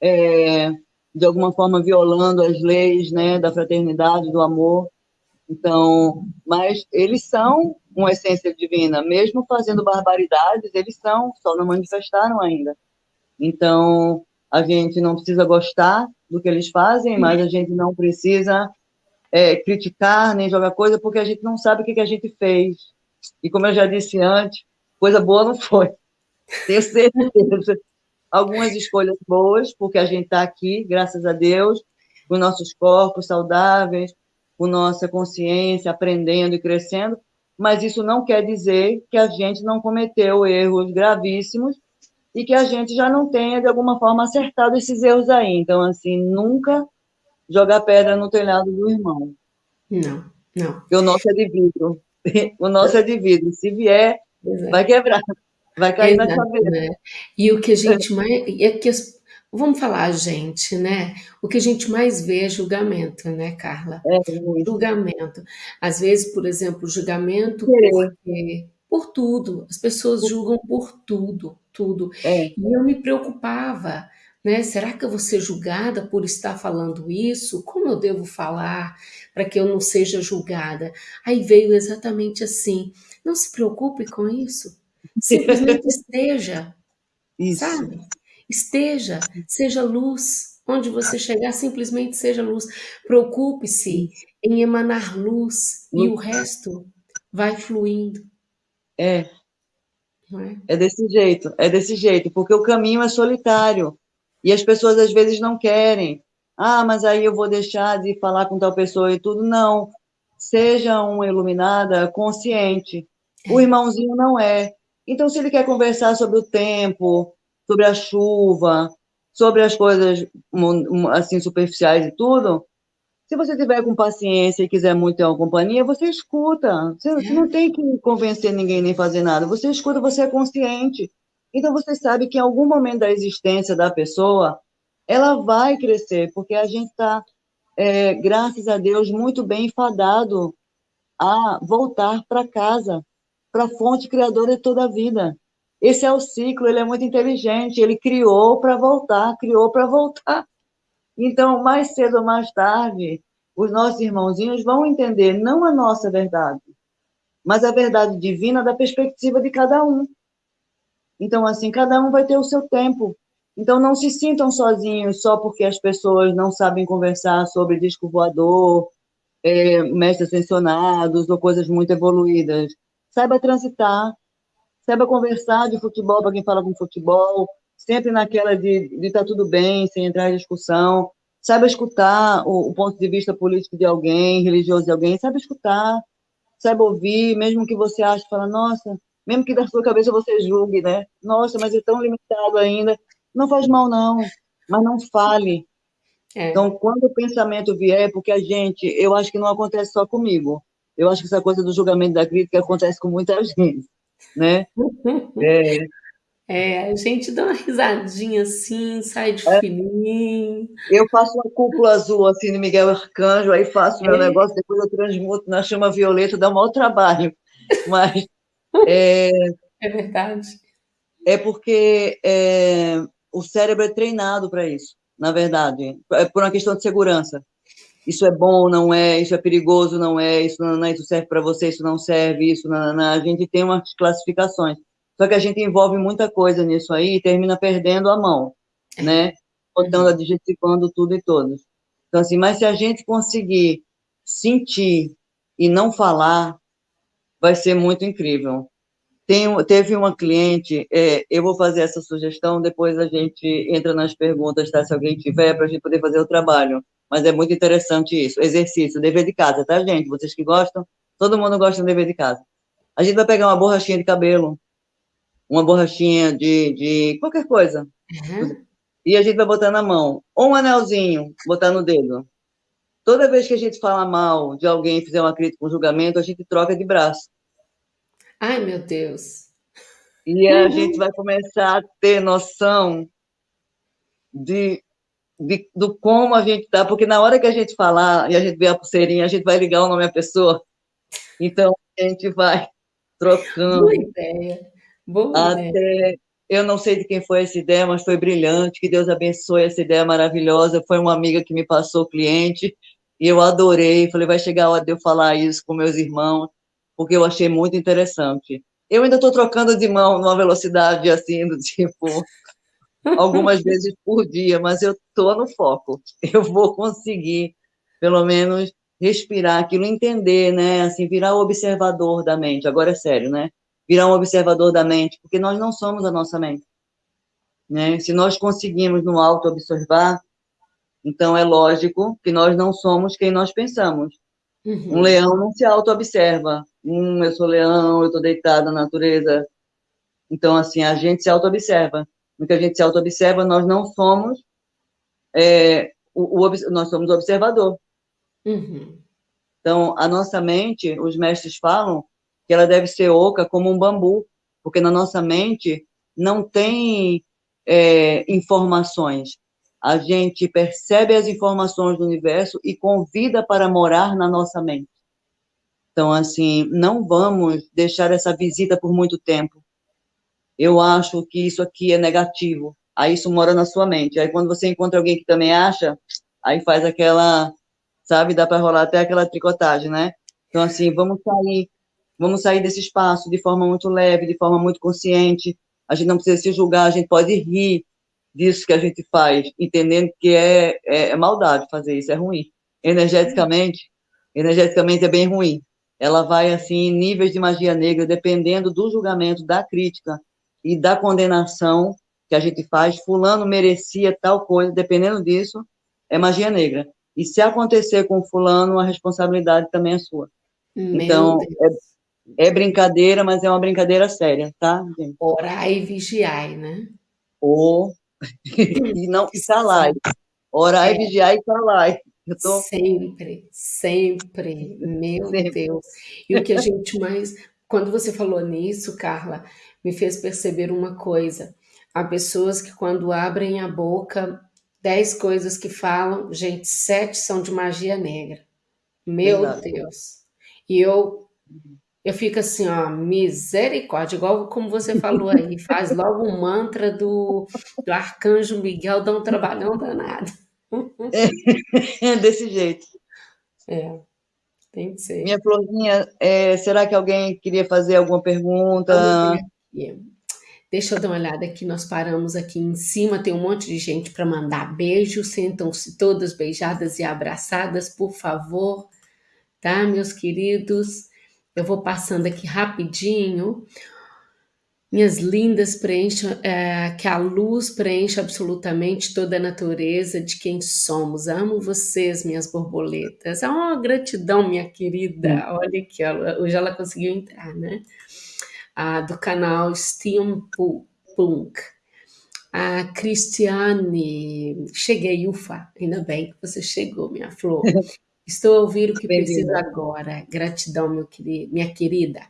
é, de alguma forma, violando as leis né, da fraternidade, do amor. Então, mas eles são uma essência divina, mesmo fazendo barbaridades, eles são, só não manifestaram ainda. Então, a gente não precisa gostar do que eles fazem, mas a gente não precisa é, criticar nem jogar coisa, porque a gente não sabe o que, que a gente fez. E como eu já disse antes, coisa boa não foi. Tenho certeza. Algumas escolhas boas, porque a gente está aqui, graças a Deus, com nossos corpos saudáveis, com nossa consciência, aprendendo e crescendo, mas isso não quer dizer que a gente não cometeu erros gravíssimos e que a gente já não tenha, de alguma forma, acertado esses erros aí. Então, assim, nunca jogar pedra no telhado do irmão. Não, não. Porque o nosso é de vidro. O nosso é de vidro. Se vier, vai quebrar. Vai cair Exato, na cabeça. Né? E o que a gente mais... É que as Vamos falar a gente, né? O que a gente mais vê é julgamento, né, Carla? É, julgamento. Às vezes, por exemplo, julgamento porque, por tudo. As pessoas julgam por tudo, tudo. É. E eu me preocupava, né? Será que eu vou ser julgada por estar falando isso? Como eu devo falar para que eu não seja julgada? Aí veio exatamente assim. Não se preocupe com isso. Simplesmente esteja. Isso. Sabe? Esteja, seja luz. Onde você chegar, simplesmente seja luz. Preocupe-se em emanar luz e o resto vai fluindo. É. é. É desse jeito, é desse jeito, porque o caminho é solitário e as pessoas às vezes não querem. Ah, mas aí eu vou deixar de falar com tal pessoa e tudo. Não. Seja uma iluminada consciente. O é. irmãozinho não é. Então, se ele quer conversar sobre o tempo, sobre a chuva, sobre as coisas assim superficiais e tudo, se você tiver com paciência e quiser muito ter uma companhia, você escuta. Você, você, não tem que convencer ninguém nem fazer nada. Você escuta, você é consciente. Então você sabe que em algum momento da existência da pessoa, ela vai crescer, porque a gente está, é, graças a Deus, muito bem enfadado a voltar para casa, para a fonte criadora de toda a vida. Esse é o ciclo, ele é muito inteligente, ele criou para voltar, criou para voltar. Então, mais cedo ou mais tarde, os nossos irmãozinhos vão entender não a nossa verdade, mas a verdade divina da perspectiva de cada um. Então, assim, cada um vai ter o seu tempo. Então, não se sintam sozinhos só porque as pessoas não sabem conversar sobre disco voador, é, mestres ascensionados ou coisas muito evoluídas. Saiba transitar, saiba conversar de futebol para quem fala com futebol, sempre naquela de estar tá tudo bem, sem entrar em discussão. Saiba escutar o, o, ponto de vista político de alguém, religioso de alguém, saiba escutar, saiba ouvir, mesmo que você ache, fala, nossa, mesmo que da sua cabeça você julgue, né? Nossa, mas é tão limitado ainda. Não faz mal, não, mas não fale. É. Então, quando o pensamento vier, porque a gente, eu acho que não acontece só comigo. Eu acho que essa coisa do julgamento da crítica acontece com muita gente, né? É, é, a gente dá uma risadinha assim, sai de é. fininho. Eu faço uma cúpula azul assim no Miguel Arcanjo, aí faço meu é. negócio, depois eu transmuto na chama violeta, dá um maior trabalho. Mas é, é verdade. É porque é, o cérebro é treinado para isso, na verdade, é por uma questão de segurança. Isso é bom, não é, isso é perigoso, não é, isso não, não isso serve para você, isso não serve, isso não, a gente tem umas classificações. Só que a gente envolve muita coisa nisso aí e termina perdendo a mão, é. né? Botando, uhum. adjetivando tudo e todos. Então, assim, mas se a gente conseguir sentir e não falar, vai ser muito incrível. Tem, teve uma cliente, é, eu vou fazer essa sugestão, depois a gente entra nas perguntas, tá? Se alguém tiver, para a gente poder fazer o trabalho. Mas é muito interessante isso. Exercício, dever de casa, tá, gente? Vocês que gostam, todo mundo gosta do dever de casa. A gente vai pegar uma borrachinha de cabelo, uma borrachinha de, de qualquer coisa. Uhum. E a gente vai botar na mão. Ou um anelzinho, botar no dedo. Toda vez que a gente fala mal de alguém, fizer uma crítica, um julgamento, a gente troca de braço. Ai, meu Deus. E a uhum. gente vai começar a ter noção de, de, do como a gente está, porque na hora que a gente falar e a gente ver a pulseirinha, a gente vai ligar o nome à pessoa. Então, a gente vai trocando. Boa ideia. Boa até ideia. eu não sei de quem foi essa ideia, mas foi brilhante. Que Deus abençoe essa ideia maravilhosa. Foi uma amiga que me passou o cliente e eu adorei. Falei, vai chegar a hora de eu falar isso com meus irmãos, porque eu achei muito interessante. Eu ainda estou trocando de mão numa velocidade assim, do tipo, algumas vezes por dia, mas eu estou no foco. Eu vou conseguir, pelo menos, respirar aquilo, entender, né? Assim, virar o observador da mente. Agora é sério, né? virar um observador da mente, porque nós não somos a nossa mente. Né? Se nós conseguimos no auto-observar, então é lógico que nós não somos quem nós pensamos. Uhum. Um leão não se auto-observa. Hum, eu sou leão, eu estou deitado na natureza. Então, assim, a gente se auto-observa. No que a gente se auto-observa, nós não somos é, o, o, nós somos observador. Uhum. Então, a nossa mente, os mestres falam que ela deve ser oca como um bambu, porque na nossa mente não tem é, informações. A gente percebe as informações do universo e convida para morar na nossa mente. Então, assim, não vamos deixar essa visita por muito tempo. Eu acho que isso aqui é negativo. Aí isso mora na sua mente. Aí quando você encontra alguém que também acha, aí faz aquela, sabe, dá para rolar até aquela tricotagem, né? Então, assim, vamos sair Vamos sair desse espaço de forma muito leve, de forma muito consciente. A gente não precisa se julgar, a gente pode rir disso que a gente faz, entendendo que é, é, é maldade fazer isso, é ruim. Energeticamente, energeticamente é bem ruim. Ela vai, assim, em níveis de magia negra, dependendo do julgamento, da crítica e da condenação que a gente faz. Fulano merecia tal coisa, dependendo disso, é magia negra. E se acontecer com fulano, a responsabilidade também é sua. Meu então, é, é brincadeira, mas é uma brincadeira séria, tá, gente? Orar e vigiar, né? Ou e não e calar. Orar é. e vigiar e calar. Tô... Sempre, sempre, meu sempre. Deus. E o que a gente mais. Quando você falou nisso, Carla, me fez perceber uma coisa. Há pessoas que, quando abrem a boca, dez coisas que falam, gente, sete são de magia negra. Meu Verdade. Deus. E eu eu fico assim, ó, misericórdia, igual como você falou aí, faz logo um mantra do, do arcanjo Miguel, dá um trabalhão danado. É, desse jeito. É, tem que ser. Minha florzinha, é, será que alguém queria fazer alguma pergunta? Deixa eu dar uma olhada aqui, nós paramos aqui em cima, tem um monte de gente para mandar beijo, sentam-se todas beijadas e abraçadas, por favor, tá, meus queridos? Eu vou passando aqui rapidinho. Minhas lindas, preencham, é, que a luz preencha absolutamente toda a natureza de quem somos. Amo vocês, minhas borboletas. Oh, gratidão, minha querida. Olha aqui, hoje ela conseguiu entrar, né? Ah, do canal Steampunk. A Cristiane, cheguei, ufa, ainda bem que você chegou, minha flor. Estou a ouvir o que preciso agora. Gratidão, meu querido, minha querida.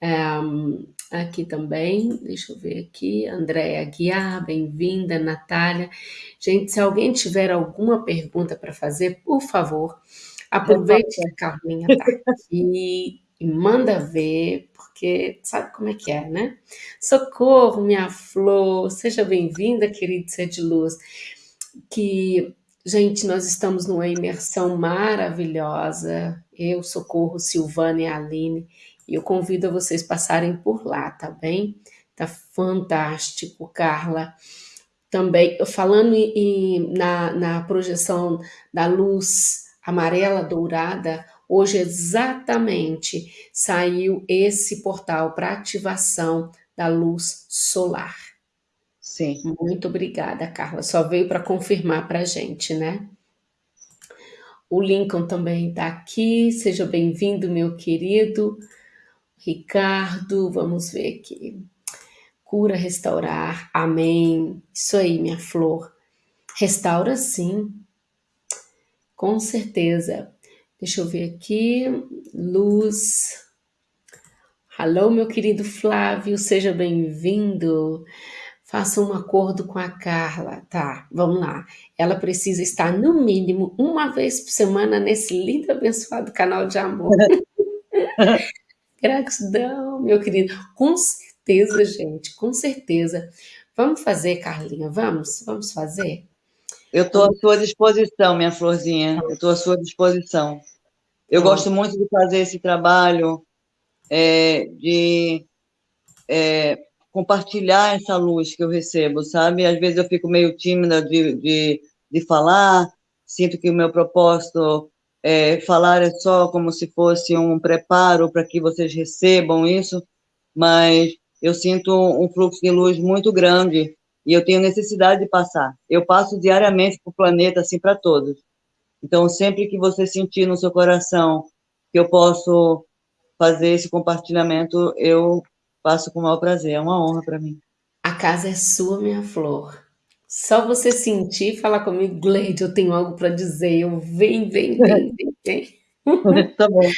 Um, aqui também, deixa eu ver aqui, Andréia Guiar, bem-vinda, Natália. Gente, se alguém tiver alguma pergunta para fazer, por favor, aproveite que a Carlinha está aqui e manda ver, porque sabe como é que é, né? Socorro, minha flor, seja bem-vinda, querido ser de luz. Que, gente, nós estamos numa imersão maravilhosa. Eu, Socorro, Silvana e Aline e eu convido a vocês passarem por lá, tá bem? Tá fantástico, Carla. Também, falando em, na, na projeção da luz amarela dourada, hoje exatamente saiu esse portal para ativação da luz solar. Sim. Muito obrigada, Carla. Só veio para confirmar para a gente, né? O Lincoln também está aqui. Seja bem-vindo, meu querido. Ricardo, vamos ver aqui. Cura, restaurar, amém. Isso aí, minha flor. Restaura sim, com certeza. Deixa eu ver aqui. Luz. Alô, meu querido Flávio, seja bem-vindo. Faça um acordo com a Carla. Tá, vamos lá. Ela precisa estar no mínimo uma vez por semana nesse lindo abençoado canal de amor. Gratidão, meu querido. Com certeza, gente, com certeza. Vamos fazer, Carlinha, vamos? Vamos fazer? Eu estou à sua disposição, minha florzinha. Eu estou à sua disposição. Eu gosto muito de fazer esse trabalho, é, de é, compartilhar essa luz que eu recebo, sabe? Às vezes eu fico meio tímida de, de, de falar, sinto que o meu propósito é, falar é só como se fosse um preparo para que vocês recebam isso, mas eu sinto um fluxo de luz muito grande e eu tenho necessidade de passar. Eu passo diariamente para o planeta, assim, para todos. Então, sempre que você sentir no seu coração que eu posso fazer esse compartilhamento, eu faço com o maior prazer. É uma honra para mim. A casa é sua, minha flor. Só você sentir e falar comigo, Gleide, eu tenho algo para dizer. Eu vem, vem, vem, vem, vem. tá bom.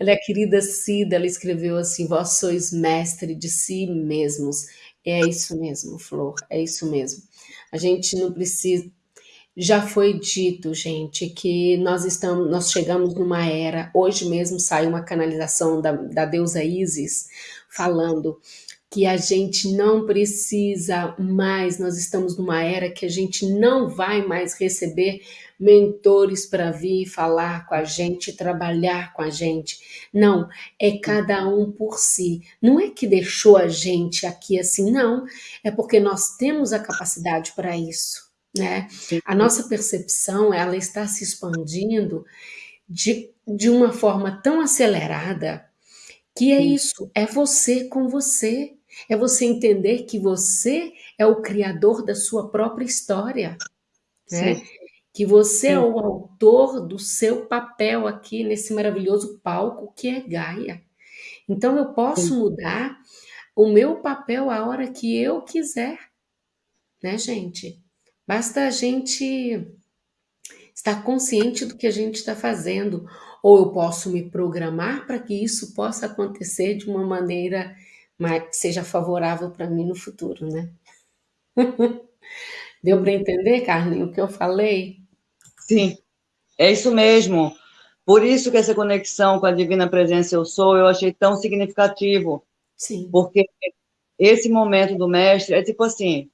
Olha, a querida Cida, ela escreveu assim: Vós sois mestre de si mesmos. É isso mesmo, Flor, é isso mesmo. A gente não precisa. Já foi dito, gente, que nós estamos, nós chegamos numa era. Hoje mesmo saiu uma canalização da, da deusa Isis falando que a gente não precisa mais, nós estamos numa era que a gente não vai mais receber mentores para vir falar com a gente, trabalhar com a gente. Não, é cada um por si. Não é que deixou a gente aqui assim, não. É porque nós temos a capacidade para isso, né? A nossa percepção, ela está se expandindo de, de uma forma tão acelerada que é isso, é você com você. É você entender que você é o criador da sua própria história. Né? Que você Sim. é o autor do seu papel aqui nesse maravilhoso palco que é Gaia. Então eu posso Sim. mudar o meu papel a hora que eu quiser. Né, gente? Basta a gente estar consciente do que a gente está fazendo. Ou eu posso me programar para que isso possa acontecer de uma maneira mas seja favorável para mim no futuro, né? Deu para entender, Carlinhos, o que eu falei? Sim, é isso mesmo. Por isso que essa conexão com a Divina Presença Eu Sou, eu achei tão significativo. Sim. Porque esse momento do mestre é tipo assim,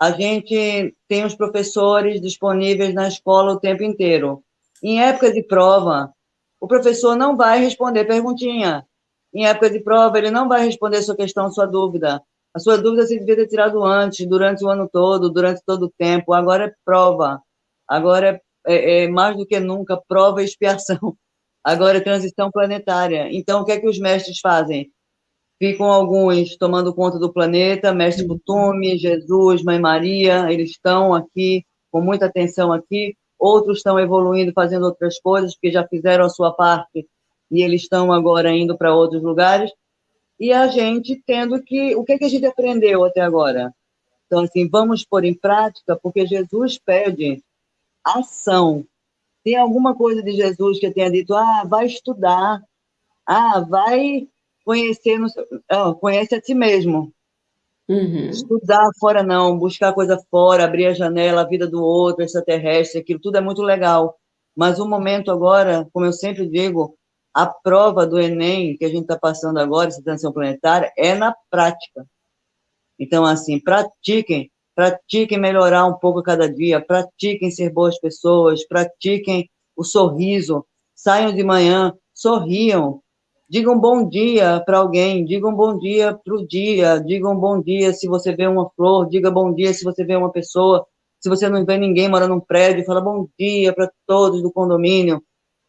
a gente tem os professores disponíveis na escola o tempo inteiro. Em época de prova, o professor não vai responder perguntinha. Em época de prova, ele não vai responder sua questão, sua dúvida. A sua dúvida você devia ter tirado antes, durante o ano todo, durante todo o tempo. Agora é prova. Agora é, é, é mais do que nunca prova e expiação. Agora é transição planetária. Então, o que é que os mestres fazem? Ficam alguns tomando conta do planeta, Mestre Butume, Jesus, Mãe Maria, eles estão aqui com muita atenção aqui. Outros estão evoluindo, fazendo outras coisas, porque já fizeram a sua parte e eles estão agora indo para outros lugares e a gente tendo que. O que, é que a gente aprendeu até agora? Então, assim, vamos pôr em prática, porque Jesus pede ação. Tem alguma coisa de Jesus que tenha dito, ah, vai estudar, ah, vai conhecer, no, ah, conhece a ti mesmo. Uhum. Estudar fora não, buscar coisa fora, abrir a janela, a vida do outro, extraterrestre, aquilo tudo é muito legal. Mas o momento agora, como eu sempre digo, a prova do Enem que a gente está passando agora, essa transição planetária, é na prática. Então, assim, pratiquem, pratiquem melhorar um pouco cada dia, pratiquem ser boas pessoas, pratiquem o sorriso, saiam de manhã, sorriam, digam bom dia para alguém, digam bom dia para o dia, digam bom dia se você vê uma flor, diga bom dia se você vê uma pessoa, se você não vê ninguém morando num prédio, fala bom dia para todos do condomínio,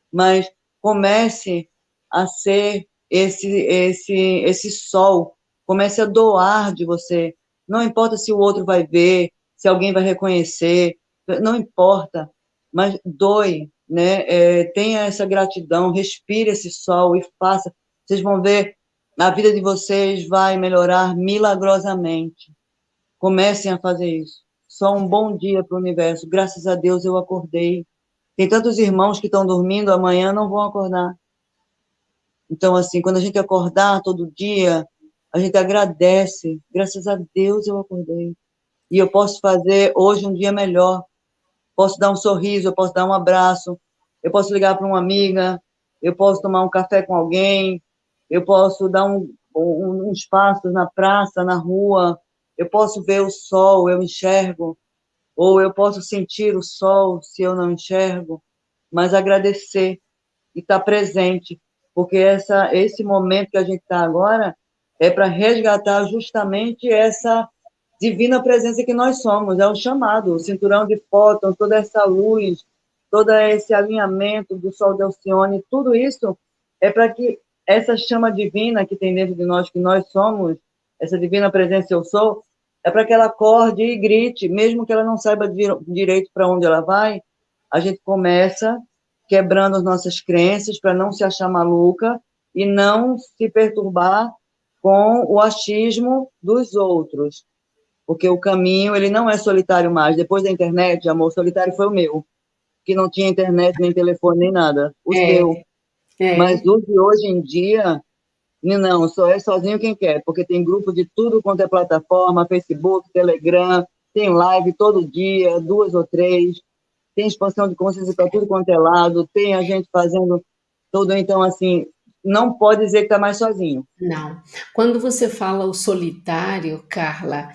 mas comece a ser esse, esse, esse sol, comece a doar de você. Não importa se o outro vai ver, se alguém vai reconhecer, não importa, mas doe, né? É, tenha essa gratidão, respire esse sol e faça. Vocês vão ver, a vida de vocês vai melhorar milagrosamente. Comecem a fazer isso. Só um bom dia para o universo. Graças a Deus eu acordei. Tem tantos irmãos que estão dormindo, amanhã não vão acordar. Então, assim, quando a gente acordar todo dia, a gente agradece. Graças a Deus eu acordei. E eu posso fazer hoje um dia melhor. Posso dar um sorriso, eu posso dar um abraço, eu posso ligar para uma amiga, eu posso tomar um café com alguém, eu posso dar um, um, uns passos na praça, na rua, eu posso ver o sol, eu enxergo. Ou eu posso sentir o sol se eu não enxergo, mas agradecer e estar tá presente, porque essa, esse momento que a gente está agora é para resgatar justamente essa divina presença que nós somos, é o chamado, o cinturão de fóton, toda essa luz, todo esse alinhamento do Sol de Alcione, tudo isso é para que essa chama divina que tem dentro de nós, que nós somos, essa divina presença eu sou, é para que ela acorde e grite, mesmo que ela não saiba direito para onde ela vai, a gente começa quebrando as nossas crenças para não se achar maluca e não se perturbar com o achismo dos outros. Porque o caminho, ele não é solitário mais. Depois da internet, amor, solitário foi o meu, que não tinha internet, nem telefone, nem nada. O é, seu. É. Mas o de hoje em dia, não, só é sozinho quem quer, porque tem grupo de tudo quanto é plataforma, Facebook, Telegram, tem live todo dia, duas ou três, tem expansão de consciência para tudo quanto é lado, tem a gente fazendo tudo, então, assim, não pode dizer que está mais sozinho. Não. Quando você fala o solitário, Carla,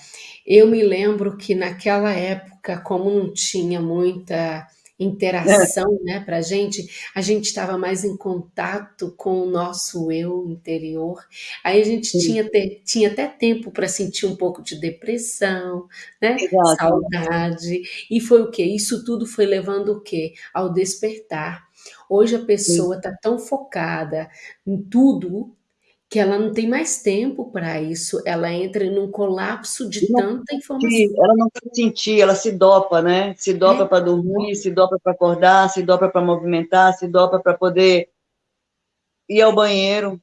eu me lembro que naquela época, como não tinha muita interação, né, para a gente, a gente estava mais em contato com o nosso eu interior. Aí a gente tinha, ter, tinha até tempo para sentir um pouco de depressão, né, Exato. saudade. E foi o que? Isso tudo foi levando o quê? Ao despertar. Hoje a pessoa está tão focada em tudo que ela não tem mais tempo para isso, ela entra num colapso de não, tanta informação. Ela não quer sentir, ela se dopa, né? Se dopa é. para dormir, se dopa para acordar, se dopa para movimentar, se dopa para poder ir ao banheiro,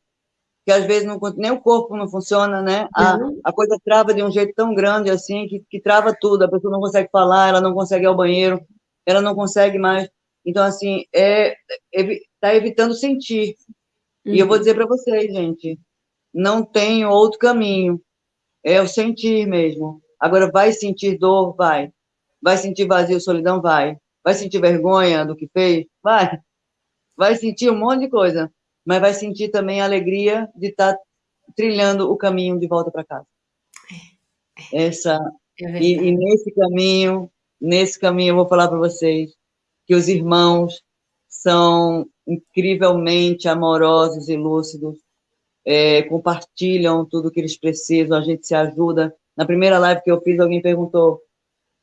que às vezes não, nem o corpo não funciona, né? A, a coisa trava de um jeito tão grande assim, que, que trava tudo, a pessoa não consegue falar, ela não consegue ir ao banheiro, ela não consegue mais. Então, assim, é, é, tá evitando sentir. Uhum. E eu vou uhum. dizer para vocês, gente, não tem outro caminho. É o sentir mesmo. Agora, vai sentir dor? Vai. Vai sentir vazio, solidão? Vai. Vai sentir vergonha do que fez? Vai. Vai sentir um monte de coisa. Mas vai sentir também a alegria de estar tá trilhando o caminho de volta para casa. É, é. Essa É e, e nesse caminho, nesse caminho eu vou falar para vocês que os irmãos são incrivelmente amorosos e lúcidos, é, compartilham tudo que eles precisam, a gente se ajuda. Na primeira live que eu fiz, alguém perguntou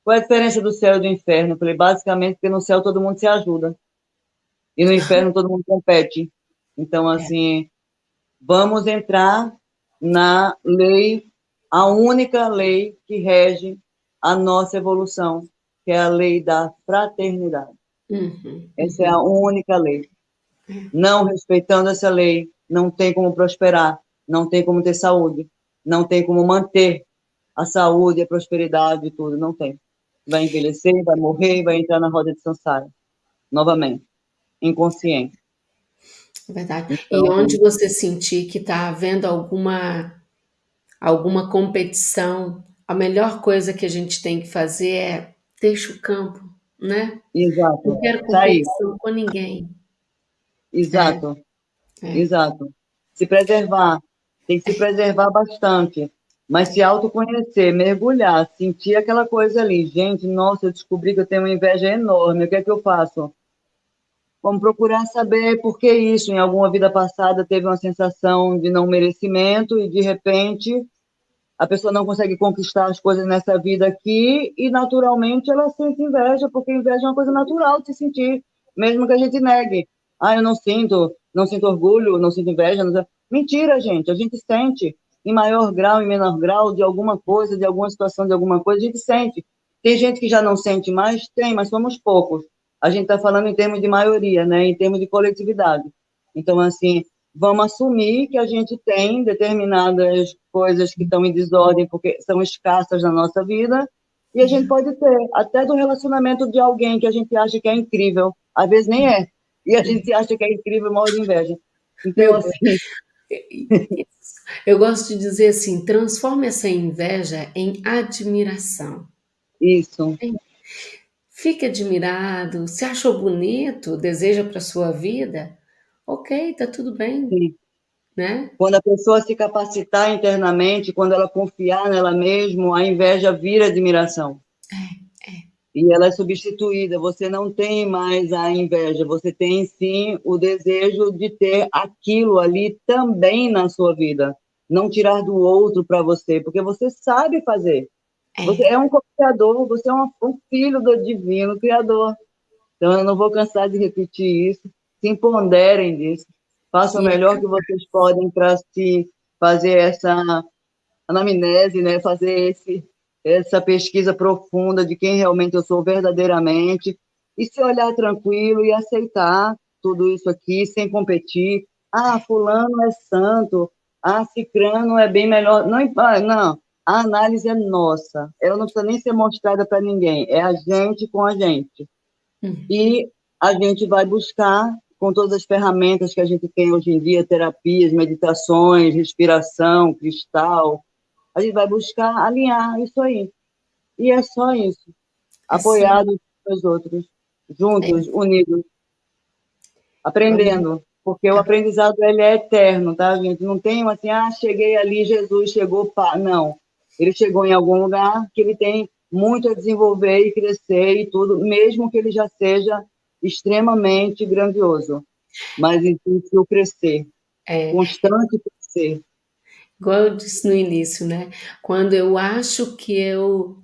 qual é a diferença do céu e do inferno. Eu falei, basicamente, porque no céu todo mundo se ajuda e no inferno todo mundo compete. Então, é. assim, vamos entrar na lei, a única lei que rege a nossa evolução, que é a lei da fraternidade. Uhum, essa é a única lei. Não respeitando essa lei, não tem como prosperar, não tem como ter saúde, não tem como manter a saúde, a prosperidade e tudo, não tem. Vai envelhecer, vai morrer, vai entrar na roda de samsara, novamente, inconsciente. Verdade. Então, e onde você sentir que está havendo alguma, alguma competição, a melhor coisa que a gente tem que fazer é deixa o campo, né? Exato. Não quero tá competição com ninguém. Exato. É. É. Exato. Se preservar. Tem que se preservar bastante. Mas se autoconhecer, mergulhar, sentir aquela coisa ali. Gente, nossa, eu descobri que eu tenho uma inveja enorme. O que é que eu faço? Vamos procurar saber por que isso. Em alguma vida passada teve uma sensação de não merecimento e, de repente, a pessoa não consegue conquistar as coisas nessa vida aqui e, naturalmente, ela sente inveja, porque inveja é uma coisa natural de se sentir, mesmo que a gente negue. Ah, eu não sinto, não sinto orgulho, não sinto inveja. Não... Mentira, gente, a gente sente, em maior grau, em menor grau, de alguma coisa, de alguma situação, de alguma coisa, a gente sente. Tem gente que já não sente mais? Tem, mas somos poucos a gente está falando em termos de maioria, né, em termos de coletividade. Então, assim, vamos assumir que a gente tem determinadas coisas que estão em desordem porque são escassas na nossa vida, e a gente pode ter, até do relacionamento de alguém que a gente acha que é incrível, às vezes nem é, e a gente acha que é incrível, mal de inveja. Então, assim... Eu gosto de dizer assim, transforme essa inveja em admiração. Isso. Fique admirado, se achou bonito, deseja para sua vida, ok, tá tudo bem. Sim. Né? Quando a pessoa se capacitar internamente, quando ela confiar nela mesma, a inveja vira admiração. É, é. E ela é substituída. Você não tem mais a inveja, você tem sim o desejo de ter aquilo ali também na sua vida. Não tirar do outro para você, porque você sabe fazer. É. Você é um criador, você é um, um filho do divino criador. Então, eu não vou cansar de repetir isso. Se empoderem disso. Façam o melhor que vocês podem para se fazer essa anamnese, né? fazer esse, essa pesquisa profunda de quem realmente eu sou verdadeiramente e se olhar tranquilo e aceitar tudo isso aqui sem competir. Ah, fulano é santo. Ah, cicrano é bem melhor. Não, não a análise é nossa, ela não precisa nem ser mostrada para ninguém, é a gente com a gente. Uhum. E a gente vai buscar, com todas as ferramentas que a gente tem hoje em dia, terapias, meditações, respiração, cristal, a gente vai buscar alinhar isso aí. E é só isso, apoiados pelos outros, juntos, é. unidos, aprendendo. Porque o aprendizado ele é eterno, tá, gente? Não tem assim, ah, cheguei ali, Jesus chegou, pá. Não ele chegou em algum lugar que ele tem muito a desenvolver e crescer e tudo, mesmo que ele já seja extremamente grandioso. Mas existe o crescer, é. constante crescer. Igual eu disse no início, né? Quando eu acho que eu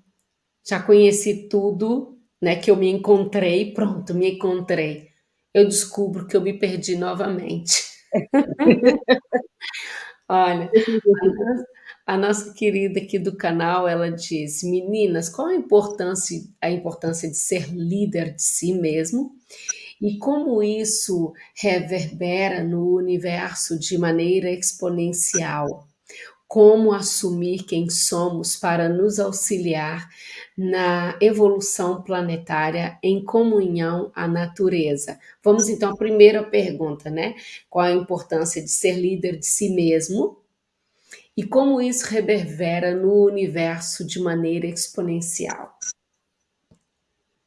já conheci tudo, né? Que eu me encontrei, pronto, me encontrei. Eu descubro que eu me perdi novamente. Olha, a nossa querida aqui do canal, ela diz, meninas, qual a importância, a importância de ser líder de si mesmo e como isso reverbera no universo de maneira exponencial? Como assumir quem somos para nos auxiliar na evolução planetária em comunhão à natureza? Vamos então à primeira pergunta, né? Qual a importância de ser líder de si mesmo e como isso reverbera no universo de maneira exponencial?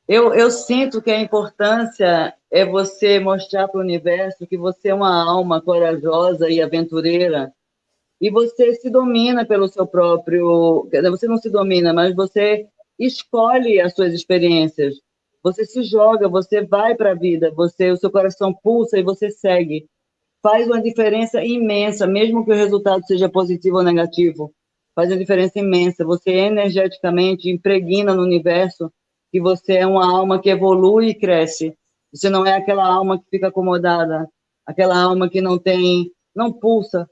Eu, eu sinto que a importância é você mostrar para o universo que você é uma alma corajosa e aventureira e você se domina pelo seu próprio. Você não se domina, mas você escolhe as suas experiências. Você se joga, você vai para a vida, você, o seu coração pulsa e você segue. Faz uma diferença imensa, mesmo que o resultado seja positivo ou negativo. Faz uma diferença imensa. Você energeticamente impregna no universo que você é uma alma que evolui e cresce. Você não é aquela alma que fica acomodada, aquela alma que não tem, não pulsa,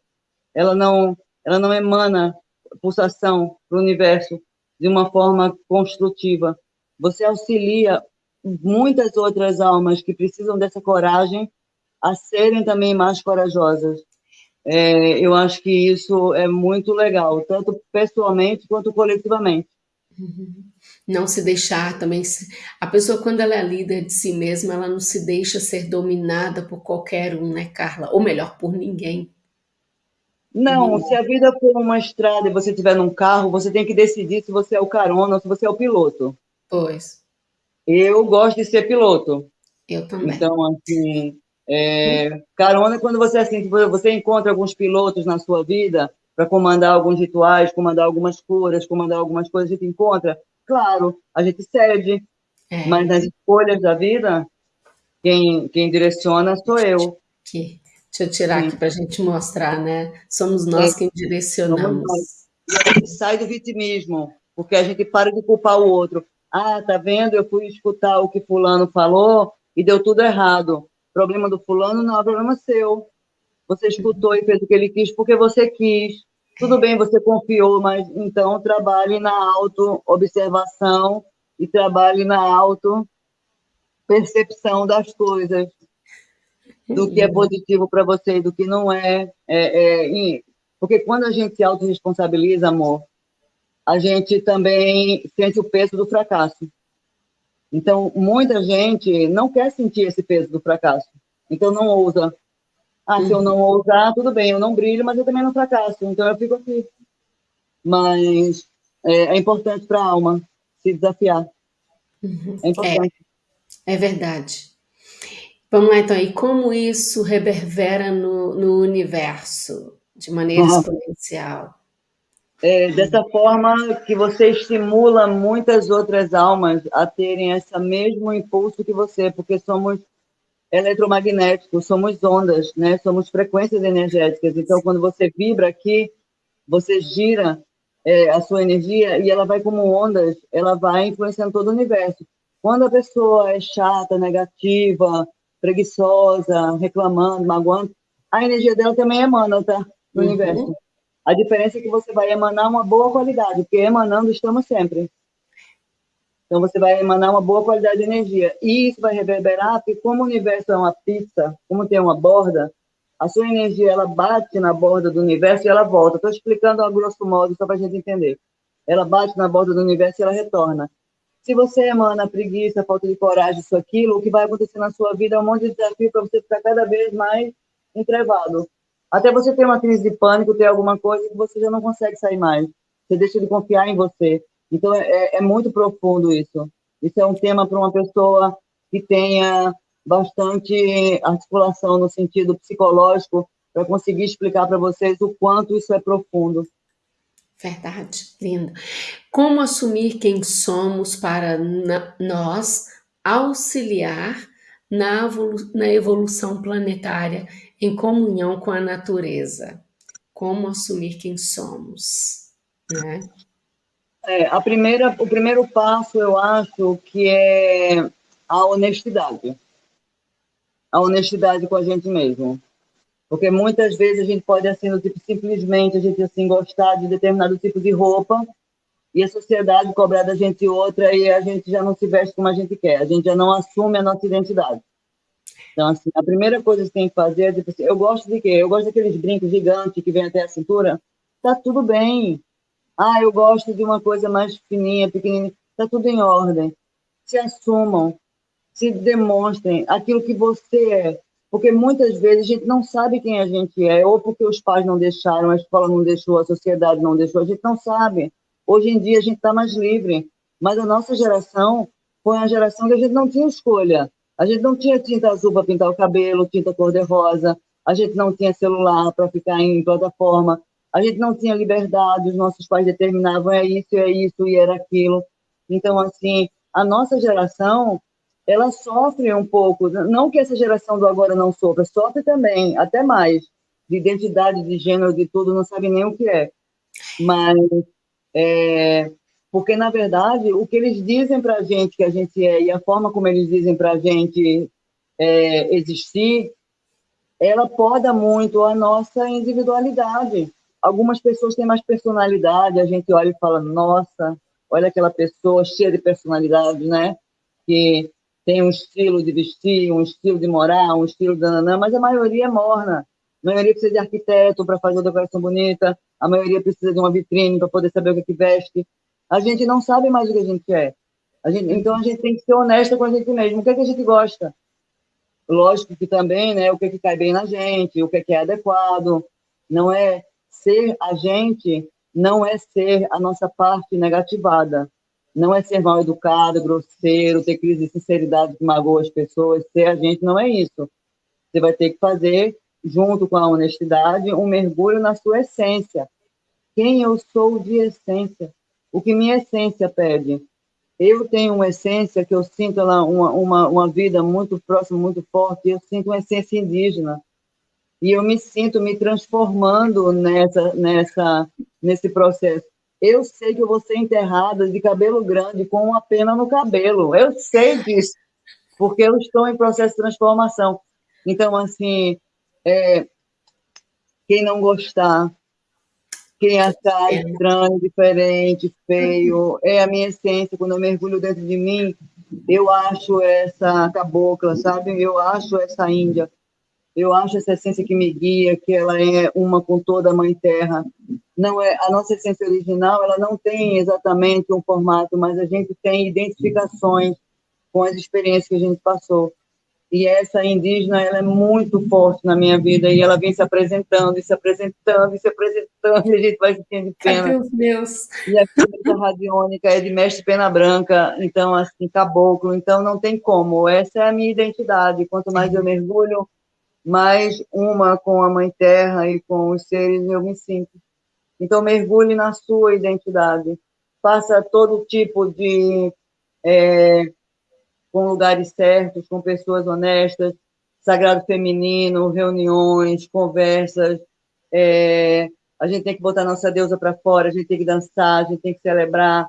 ela não, ela não emana pulsação para o universo de uma forma construtiva. Você auxilia muitas outras almas que precisam dessa coragem a serem também mais corajosas. É, eu acho que isso é muito legal, tanto pessoalmente quanto coletivamente. Uhum. Não se deixar também. A pessoa, quando ela é líder de si mesma, ela não se deixa ser dominada por qualquer um, né, Carla? Ou melhor, por ninguém. Não, se a vida for uma estrada e você estiver num carro, você tem que decidir se você é o carona ou se você é o piloto. Pois. Eu gosto de ser piloto. Eu também. Então, assim, é, carona é quando você assim, você encontra alguns pilotos na sua vida para comandar alguns rituais, comandar algumas curas, comandar algumas coisas, a gente encontra. Claro, a gente cede, é. mas nas escolhas da vida, quem, quem direciona sou eu. Que Deixa eu tirar Sim. aqui para a gente mostrar, né? Somos nós é. quem direcionamos. E a gente sai do vitimismo, porque a gente para de culpar o outro. Ah, tá vendo? Eu fui escutar o que fulano falou e deu tudo errado. Problema do fulano não é problema seu. Você escutou e fez o que ele quis porque você quis. Tudo bem, você confiou, mas então trabalhe na auto-observação e trabalhe na auto-percepção das coisas do que é positivo para você e do que não é. é, é porque quando a gente se autorresponsabiliza, amor, a gente também sente o peso do fracasso. Então, muita gente não quer sentir esse peso do fracasso. Então, não ousa. Ah, se eu não ousar, tudo bem, eu não brilho, mas eu também não fracasso. Então, eu fico aqui. Mas é, é importante para a alma se desafiar. Uhum. É importante. É, é verdade. Vamos lá, então, e como isso reverbera no, no universo de maneira uhum. exponencial? É, dessa forma que você estimula muitas outras almas a terem esse mesmo impulso que você, porque somos eletromagnéticos, somos ondas, né? somos frequências energéticas. Então, quando você vibra aqui, você gira é, a sua energia e ela vai como ondas, ela vai influenciando todo o universo. Quando a pessoa é chata, negativa, preguiçosa, reclamando, magoando, a energia dela também emana, tá? No uhum. universo. A diferença é que você vai emanar uma boa qualidade, porque emanando estamos sempre. Então você vai emanar uma boa qualidade de energia. E isso vai reverberar, porque como o universo é uma pizza, como tem uma borda, a sua energia ela bate na borda do universo e ela volta. Estou explicando a grosso modo, só para a gente entender. Ela bate na borda do universo e ela retorna. Se você emana preguiça, falta de coragem, isso, aquilo, o que vai acontecer na sua vida é um monte de desafio para você ficar cada vez mais entrevado. Até você ter uma crise de pânico, ter alguma coisa que você já não consegue sair mais. Você deixa de confiar em você. Então, é, é, é muito profundo isso. Isso é um tema para uma pessoa que tenha bastante articulação no sentido psicológico para conseguir explicar para vocês o quanto isso é profundo. Verdade, lindo. Como assumir quem somos para nós auxiliar na, evolu na evolução planetária em comunhão com a natureza? Como assumir quem somos? Né? É, a primeira, o primeiro passo, eu acho, que é a honestidade. A honestidade com a gente mesmo. Porque muitas vezes a gente pode, assim, no tipo, simplesmente a gente, assim, gostar de determinado tipo de roupa e a sociedade cobrar da gente outra e a gente já não se veste como a gente quer, a gente já não assume a nossa identidade. Então, assim, a primeira coisa que você tem que fazer é, tipo assim, eu gosto de quê? Eu gosto daqueles brincos gigantes que vêm até a cintura. Tá tudo bem. Ah, eu gosto de uma coisa mais fininha, pequenininha. Tá tudo em ordem. Se assumam, se demonstrem aquilo que você é porque muitas vezes a gente não sabe quem a gente é, ou porque os pais não deixaram, a escola não deixou, a sociedade não deixou, a gente não sabe. Hoje em dia a gente está mais livre, mas a nossa geração foi uma geração que a gente não tinha escolha. A gente não tinha tinta azul para pintar o cabelo, tinta cor-de-rosa, a gente não tinha celular para ficar em plataforma. a gente não tinha liberdade, os nossos pais determinavam é isso, é isso e era aquilo. Então, assim, a nossa geração, ela sofre um pouco, não que essa geração do agora não sofra, sofre também, até mais, de identidade, de gênero, de tudo, não sabe nem o que é. Mas, é, porque, na verdade, o que eles dizem para a gente que a gente é e a forma como eles dizem para a gente é, existir, ela poda muito a nossa individualidade. Algumas pessoas têm mais personalidade, a gente olha e fala, nossa, olha aquela pessoa cheia de personalidade, né? Que tem um estilo de vestir, um estilo de morar, um estilo de nananã, mas a maioria é morna. A maioria precisa de arquiteto para fazer uma decoração bonita, a maioria precisa de uma vitrine para poder saber o que, que veste. A gente não sabe mais o que a gente é. A gente, então a gente tem que ser honesta com a gente mesmo. O que, é que a gente gosta? Lógico que também, né, o que, é que cai bem na gente, o que, é que é adequado. Não é ser a gente, não é ser a nossa parte negativada. Não é ser mal educado, grosseiro, ter crise de sinceridade que magoa as pessoas. Ser a gente não é isso. Você vai ter que fazer, junto com a honestidade, um mergulho na sua essência. Quem eu sou de essência? O que minha essência pede? Eu tenho uma essência que eu sinto ela uma, uma, uma vida muito próxima, muito forte. Eu sinto uma essência indígena e eu me sinto me transformando nessa, nessa, nesse processo. Eu sei que eu vou ser enterrada de cabelo grande com uma pena no cabelo. Eu sei disso, porque eu estou em processo de transformação. Então, assim, é, quem não gostar, quem achar estranho, diferente, feio, é a minha essência. Quando eu mergulho dentro de mim, eu acho essa cabocla, sabe? Eu acho essa índia eu acho essa essência que me guia, que ela é uma com toda a Mãe Terra. Não é a nossa essência original, ela não tem exatamente um formato, mas a gente tem identificações com as experiências que a gente passou. E essa indígena, ela é muito forte na minha vida e ela vem se apresentando, e se apresentando, e se apresentando, e a gente vai sentindo pena. Ai, Deus, Deus. E a química radiônica é de mestre pena branca, então, assim, caboclo, então não tem como. Essa é a minha identidade. Quanto mais eu mergulho mas uma com a Mãe Terra e com os seres eu me sinto. Então, mergulhe na sua identidade. Faça todo tipo de. É, com lugares certos, com pessoas honestas, sagrado feminino, reuniões, conversas. É, a gente tem que botar nossa deusa para fora, a gente tem que dançar, a gente tem que celebrar.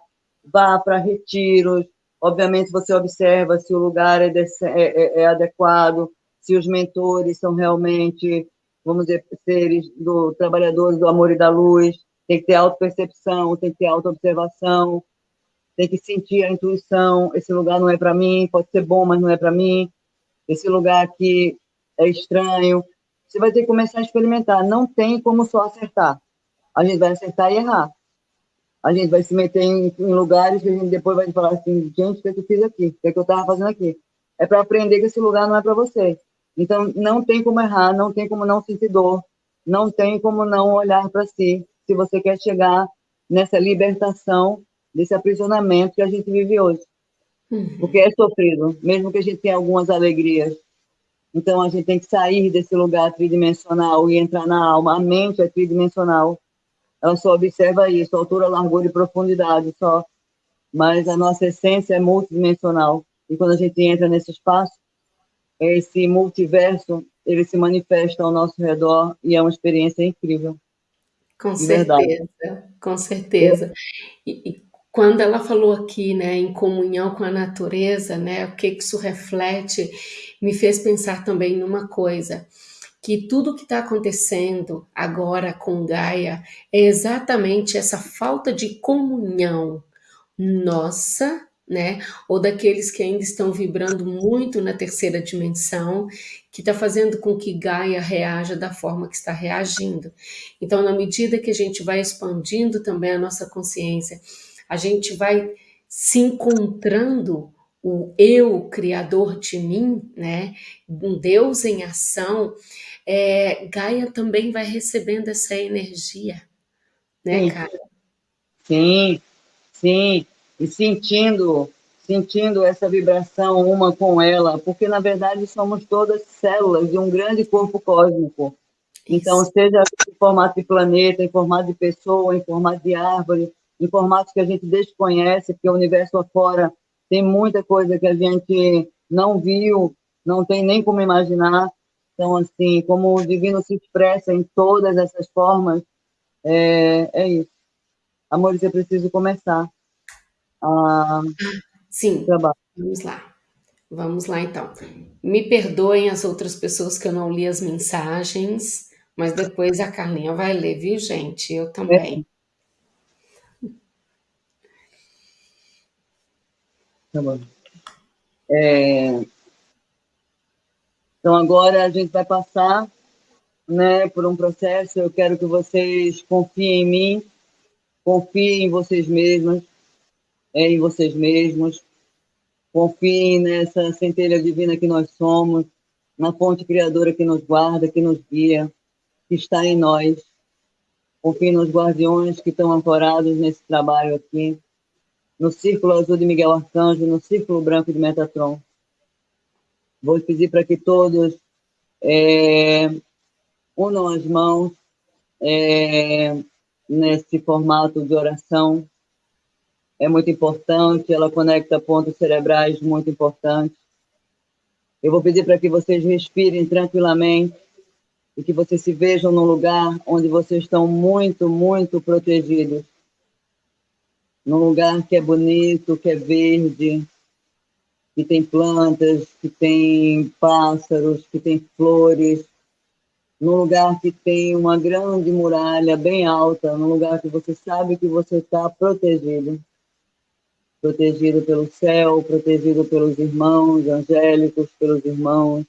Vá para retiros. Obviamente, você observa se o lugar é, é, é, é adequado, se os mentores são realmente, vamos dizer, seres do trabalhadores do amor e da luz, tem que ter autopercepção, tem que ter autoobservação, tem que sentir a intuição, esse lugar não é para mim, pode ser bom, mas não é para mim, esse lugar aqui é estranho. Você vai ter que começar a experimentar, não tem como só acertar. A gente vai acertar e errar. A gente vai se meter em, em lugares que a gente depois vai falar assim, gente, o que, é que eu fiz aqui? O que, é que eu estava fazendo aqui? É para aprender que esse lugar não é para você. Então, não tem como errar, não tem como não sentir dor, não tem como não olhar para si, se você quer chegar nessa libertação desse aprisionamento que a gente vive hoje. Uhum. Porque é sofrido, mesmo que a gente tenha algumas alegrias. Então, a gente tem que sair desse lugar tridimensional e entrar na alma. A mente é tridimensional. Ela só observa isso, altura, largura e profundidade só. Mas a nossa essência é multidimensional. E quando a gente entra nesse espaço, esse multiverso ele se manifesta ao nosso redor e é uma experiência incrível. Com certeza, com certeza. E, quando ela falou aqui, né, em comunhão com a natureza, né, o que isso reflete, me fez pensar também numa coisa, que tudo que está acontecendo agora com Gaia é exatamente essa falta de comunhão nossa né? Ou daqueles que ainda estão vibrando muito na terceira dimensão, que está fazendo com que Gaia reaja da forma que está reagindo. Então, na medida que a gente vai expandindo também a nossa consciência, a gente vai se encontrando o eu criador de mim, né? Um Deus em ação, é, Gaia também vai recebendo essa energia, né, sim. cara? Sim, sim e sentindo sentindo essa vibração uma com ela, porque na verdade somos todas células de um grande corpo cósmico. Então, seja em formato de planeta, em formato de pessoa, em formato de árvore, em formatos que a gente desconhece, porque o universo afora tem muita coisa que a gente não viu, não tem nem como imaginar. Então, assim, como o divino se expressa em todas essas formas, é, é isso. Amores, eu preciso começar Sim, trabalhar. vamos lá. Vamos lá, então. Me perdoem as outras pessoas que eu não li as mensagens, mas depois a Carlinha vai ler, viu, gente? Eu também. É. Tá. É... Então, agora a gente vai passar né, por um processo. Eu quero que vocês confiem em mim, confiem em vocês mesmos, é, em vocês mesmos, confiem nessa centelha divina que nós somos, na fonte criadora que nos guarda, que nos guia, que está em nós. Confiem nos guardiões que estão ancorados nesse trabalho aqui, no círculo azul de Miguel Arcanjo, no círculo branco de Metatron. Vou pedir para que todos é, unam as mãos é, nesse formato de oração. É muito importante, ela conecta pontos cerebrais muito importantes. Eu vou pedir para que vocês respirem tranquilamente e que vocês se vejam num lugar onde vocês estão muito, muito protegidos num lugar que é bonito, que é verde, que tem plantas, que tem pássaros, que tem flores, num lugar que tem uma grande muralha bem alta, num lugar que você sabe que você está protegido. Protegido pelo céu, protegido pelos irmãos angélicos, pelos irmãos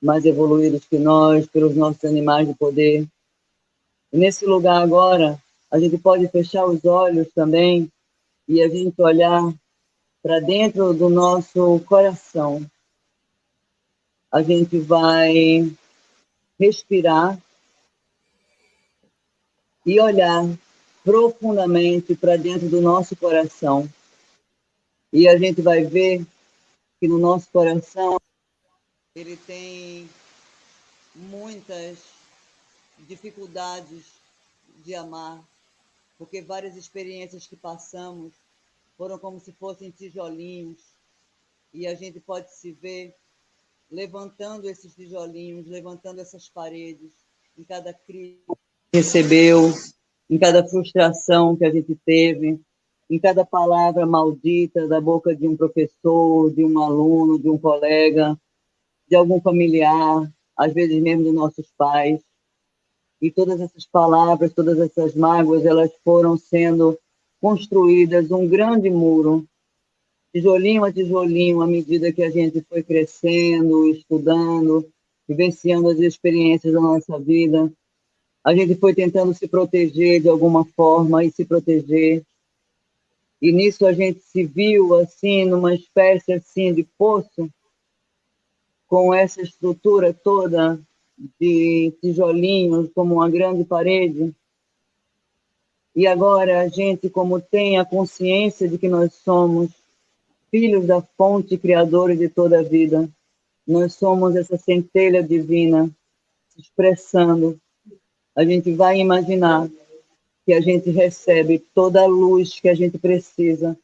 mais evoluídos que nós, pelos nossos animais de poder. E nesse lugar agora, a gente pode fechar os olhos também e a gente olhar para dentro do nosso coração. A gente vai respirar e olhar profundamente para dentro do nosso coração. E a gente vai ver que no nosso coração ele tem muitas dificuldades de amar, porque várias experiências que passamos foram como se fossem tijolinhos, e a gente pode se ver levantando esses tijolinhos, levantando essas paredes, em cada crise que recebeu, em cada frustração que a gente teve, em cada palavra maldita da boca de um professor, de um aluno, de um colega, de algum familiar, às vezes mesmo dos nossos pais. E todas essas palavras, todas essas mágoas, elas foram sendo construídas um grande muro, tijolinho a tijolinho, à medida que a gente foi crescendo, estudando, vivenciando as experiências da nossa vida. A gente foi tentando se proteger de alguma forma e se proteger. E nisso a gente se viu assim numa espécie assim de poço com essa estrutura toda de tijolinhos, como uma grande parede. E agora a gente, como tem a consciência de que nós somos filhos da fonte criadora de toda a vida, nós somos essa centelha divina se expressando. A gente vai imaginar que a gente recebe toda a luz que a gente precisa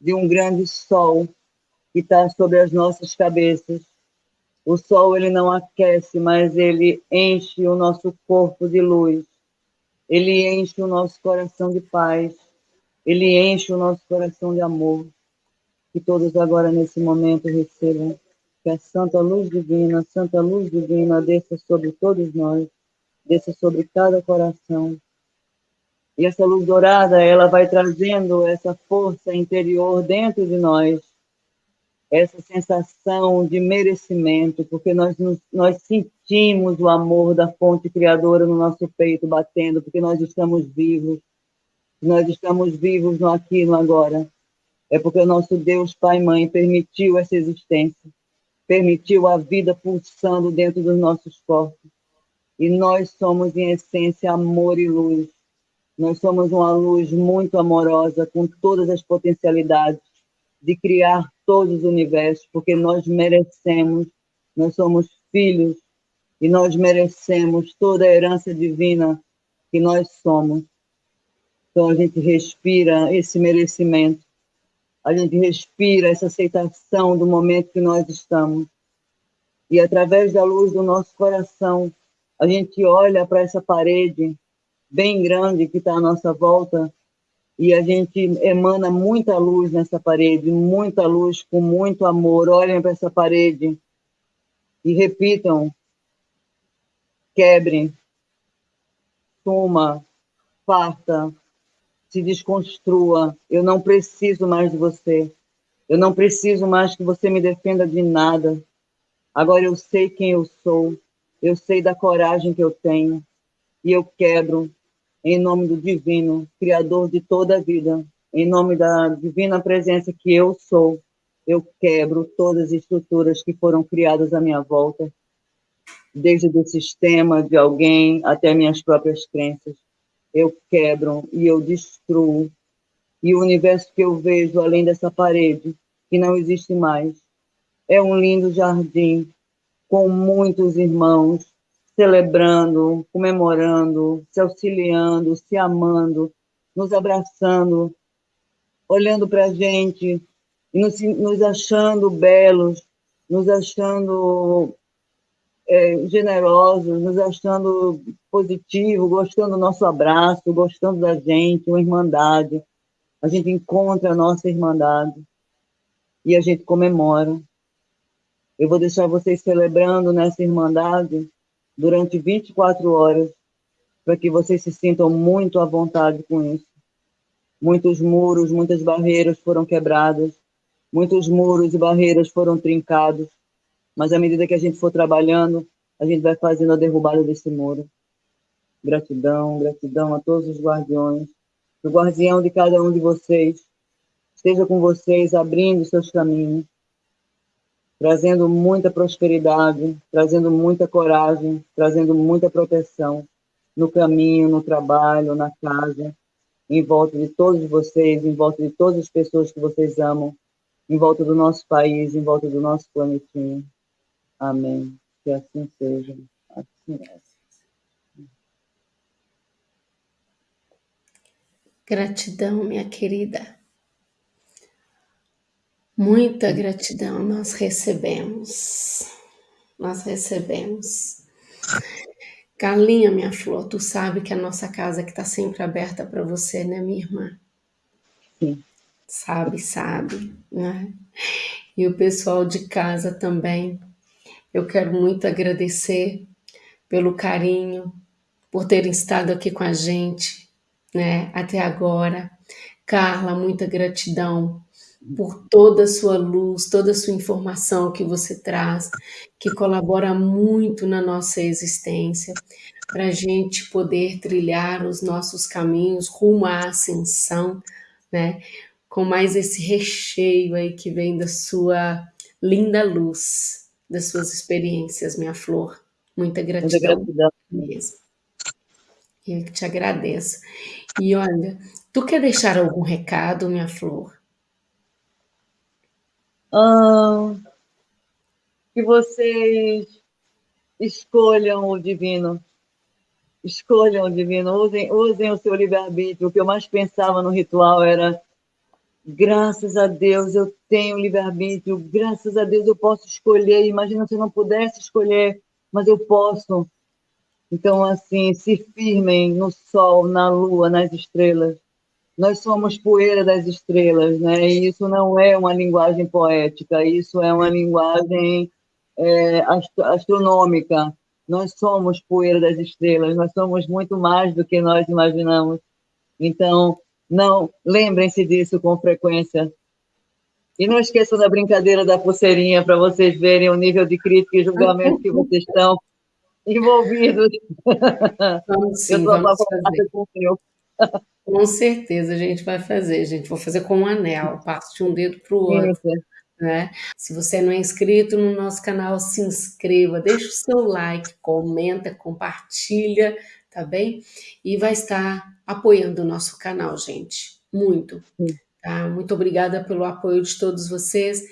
de um grande sol que está sobre as nossas cabeças o sol ele não aquece, mas ele enche o nosso corpo de luz. Ele enche o nosso coração de paz. Ele enche o nosso coração de amor. Que todos agora nesse momento recebam que a santa luz divina, a santa luz divina desça sobre todos nós, desça sobre cada coração. E essa luz dourada, ela vai trazendo essa força interior dentro de nós, essa sensação de merecimento, porque nós, nos, nós sentimos o amor da fonte criadora no nosso peito batendo, porque nós estamos vivos, nós estamos vivos no aqui e no agora. É porque o nosso Deus, Pai e Mãe, permitiu essa existência, permitiu a vida pulsando dentro dos nossos corpos. E nós somos, em essência, amor e luz. Nós somos uma luz muito amorosa, com todas as potencialidades de criar todos os universos, porque nós merecemos, nós somos filhos e nós merecemos toda a herança divina que nós somos. Então a gente respira esse merecimento, a gente respira essa aceitação do momento que nós estamos. E através da luz do nosso coração, a gente olha para essa parede bem grande que está à nossa volta e a gente emana muita luz nessa parede, muita luz com muito amor. Olhem para essa parede e repitam: quebre, suma, farta, se desconstrua. Eu não preciso mais de você. Eu não preciso mais que você me defenda de nada. Agora eu sei quem eu sou. Eu sei da coragem que eu tenho. E eu quebro em nome do divino, criador de toda a vida, em nome da divina presença que eu sou, eu quebro todas as estruturas que foram criadas à minha volta, desde o sistema de alguém até minhas próprias crenças. Eu quebro e eu destruo. E o universo que eu vejo além dessa parede, que não existe mais, é um lindo jardim com muitos irmãos, celebrando, comemorando, se auxiliando, se amando, nos abraçando, olhando para a gente, nos, nos achando belos, nos achando é, generosos, nos achando positivos, gostando do nosso abraço, gostando da gente, uma irmandade. A gente encontra a nossa irmandade e a gente comemora. Eu vou deixar vocês celebrando nessa irmandade durante 24 horas, para que vocês se sintam muito à vontade com isso. Muitos muros, muitas barreiras foram quebradas, muitos muros e barreiras foram trincados, mas à medida que a gente for trabalhando, a gente vai fazendo a derrubada desse muro. Gratidão, gratidão a todos os guardiões, o guardião de cada um de vocês, esteja com vocês, abrindo seus caminhos, trazendo muita prosperidade, trazendo muita coragem, trazendo muita proteção no caminho, no trabalho, na casa, em volta de todos vocês, em volta de todas as pessoas que vocês amam, em volta do nosso país, em volta do nosso planetinho. Amém. Que assim seja. Assim é. Gratidão, minha querida. Muita gratidão nós recebemos. Nós recebemos. Carlinha, minha flor, tu sabe que a nossa casa que está sempre aberta para você, né, minha irmã? Sim. Sabe, sabe, né? E o pessoal de casa também. Eu quero muito agradecer pelo carinho, por terem estado aqui com a gente, né, até agora. Carla, muita gratidão por toda a sua luz, toda a sua informação que você traz, que colabora muito na nossa existência, para a gente poder trilhar os nossos caminhos rumo à ascensão, né? Com mais esse recheio aí que vem da sua linda luz, das suas experiências, minha flor. Muita gratidão, Muita gratidão. mesmo. Eu te agradeço. E olha, tu quer deixar algum recado, minha flor? Que vocês escolham o divino. Escolham o divino, usem, usem o seu livre-arbítrio. O que eu mais pensava no ritual era graças a Deus eu tenho livre-arbítrio, graças a Deus eu posso escolher. Imagina se eu não pudesse escolher, mas eu posso. Então, assim, se firmem no sol, na lua, nas estrelas nós somos poeira das estrelas, né? E isso não é uma linguagem poética, isso é uma linguagem é, astronômica. Nós somos poeira das estrelas, nós somos muito mais do que nós imaginamos. Então, não lembrem-se disso com frequência. E não esqueçam da brincadeira da pulseirinha para vocês verem o nível de crítica e julgamento que vocês estão envolvidos. Vamos sim, Eu vamos fazer. Com o com certeza a gente vai fazer, gente. Vou fazer com um anel, passo de um dedo para o outro. Né? Se você não é inscrito no nosso canal, se inscreva, deixa o seu like, comenta, compartilha, tá bem? E vai estar apoiando o nosso canal, gente. Muito. Tá? Muito obrigada pelo apoio de todos vocês.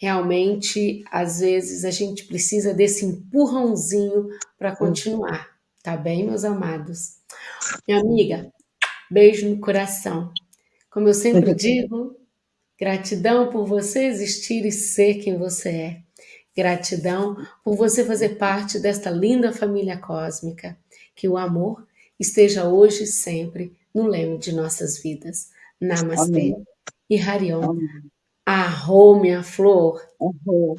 realmente, às vezes, a gente precisa desse empurrãozinho para continuar, tá bem, meus amados? Minha amiga, beijo no coração. Como eu sempre digo, gratidão por você existir e ser quem você é. Gratidão por você fazer parte desta linda família cósmica. Que o amor esteja hoje e sempre no leme de nossas vidas. Namastê Amém. e Harion. Amém. Arrou, minha flor. Uhum.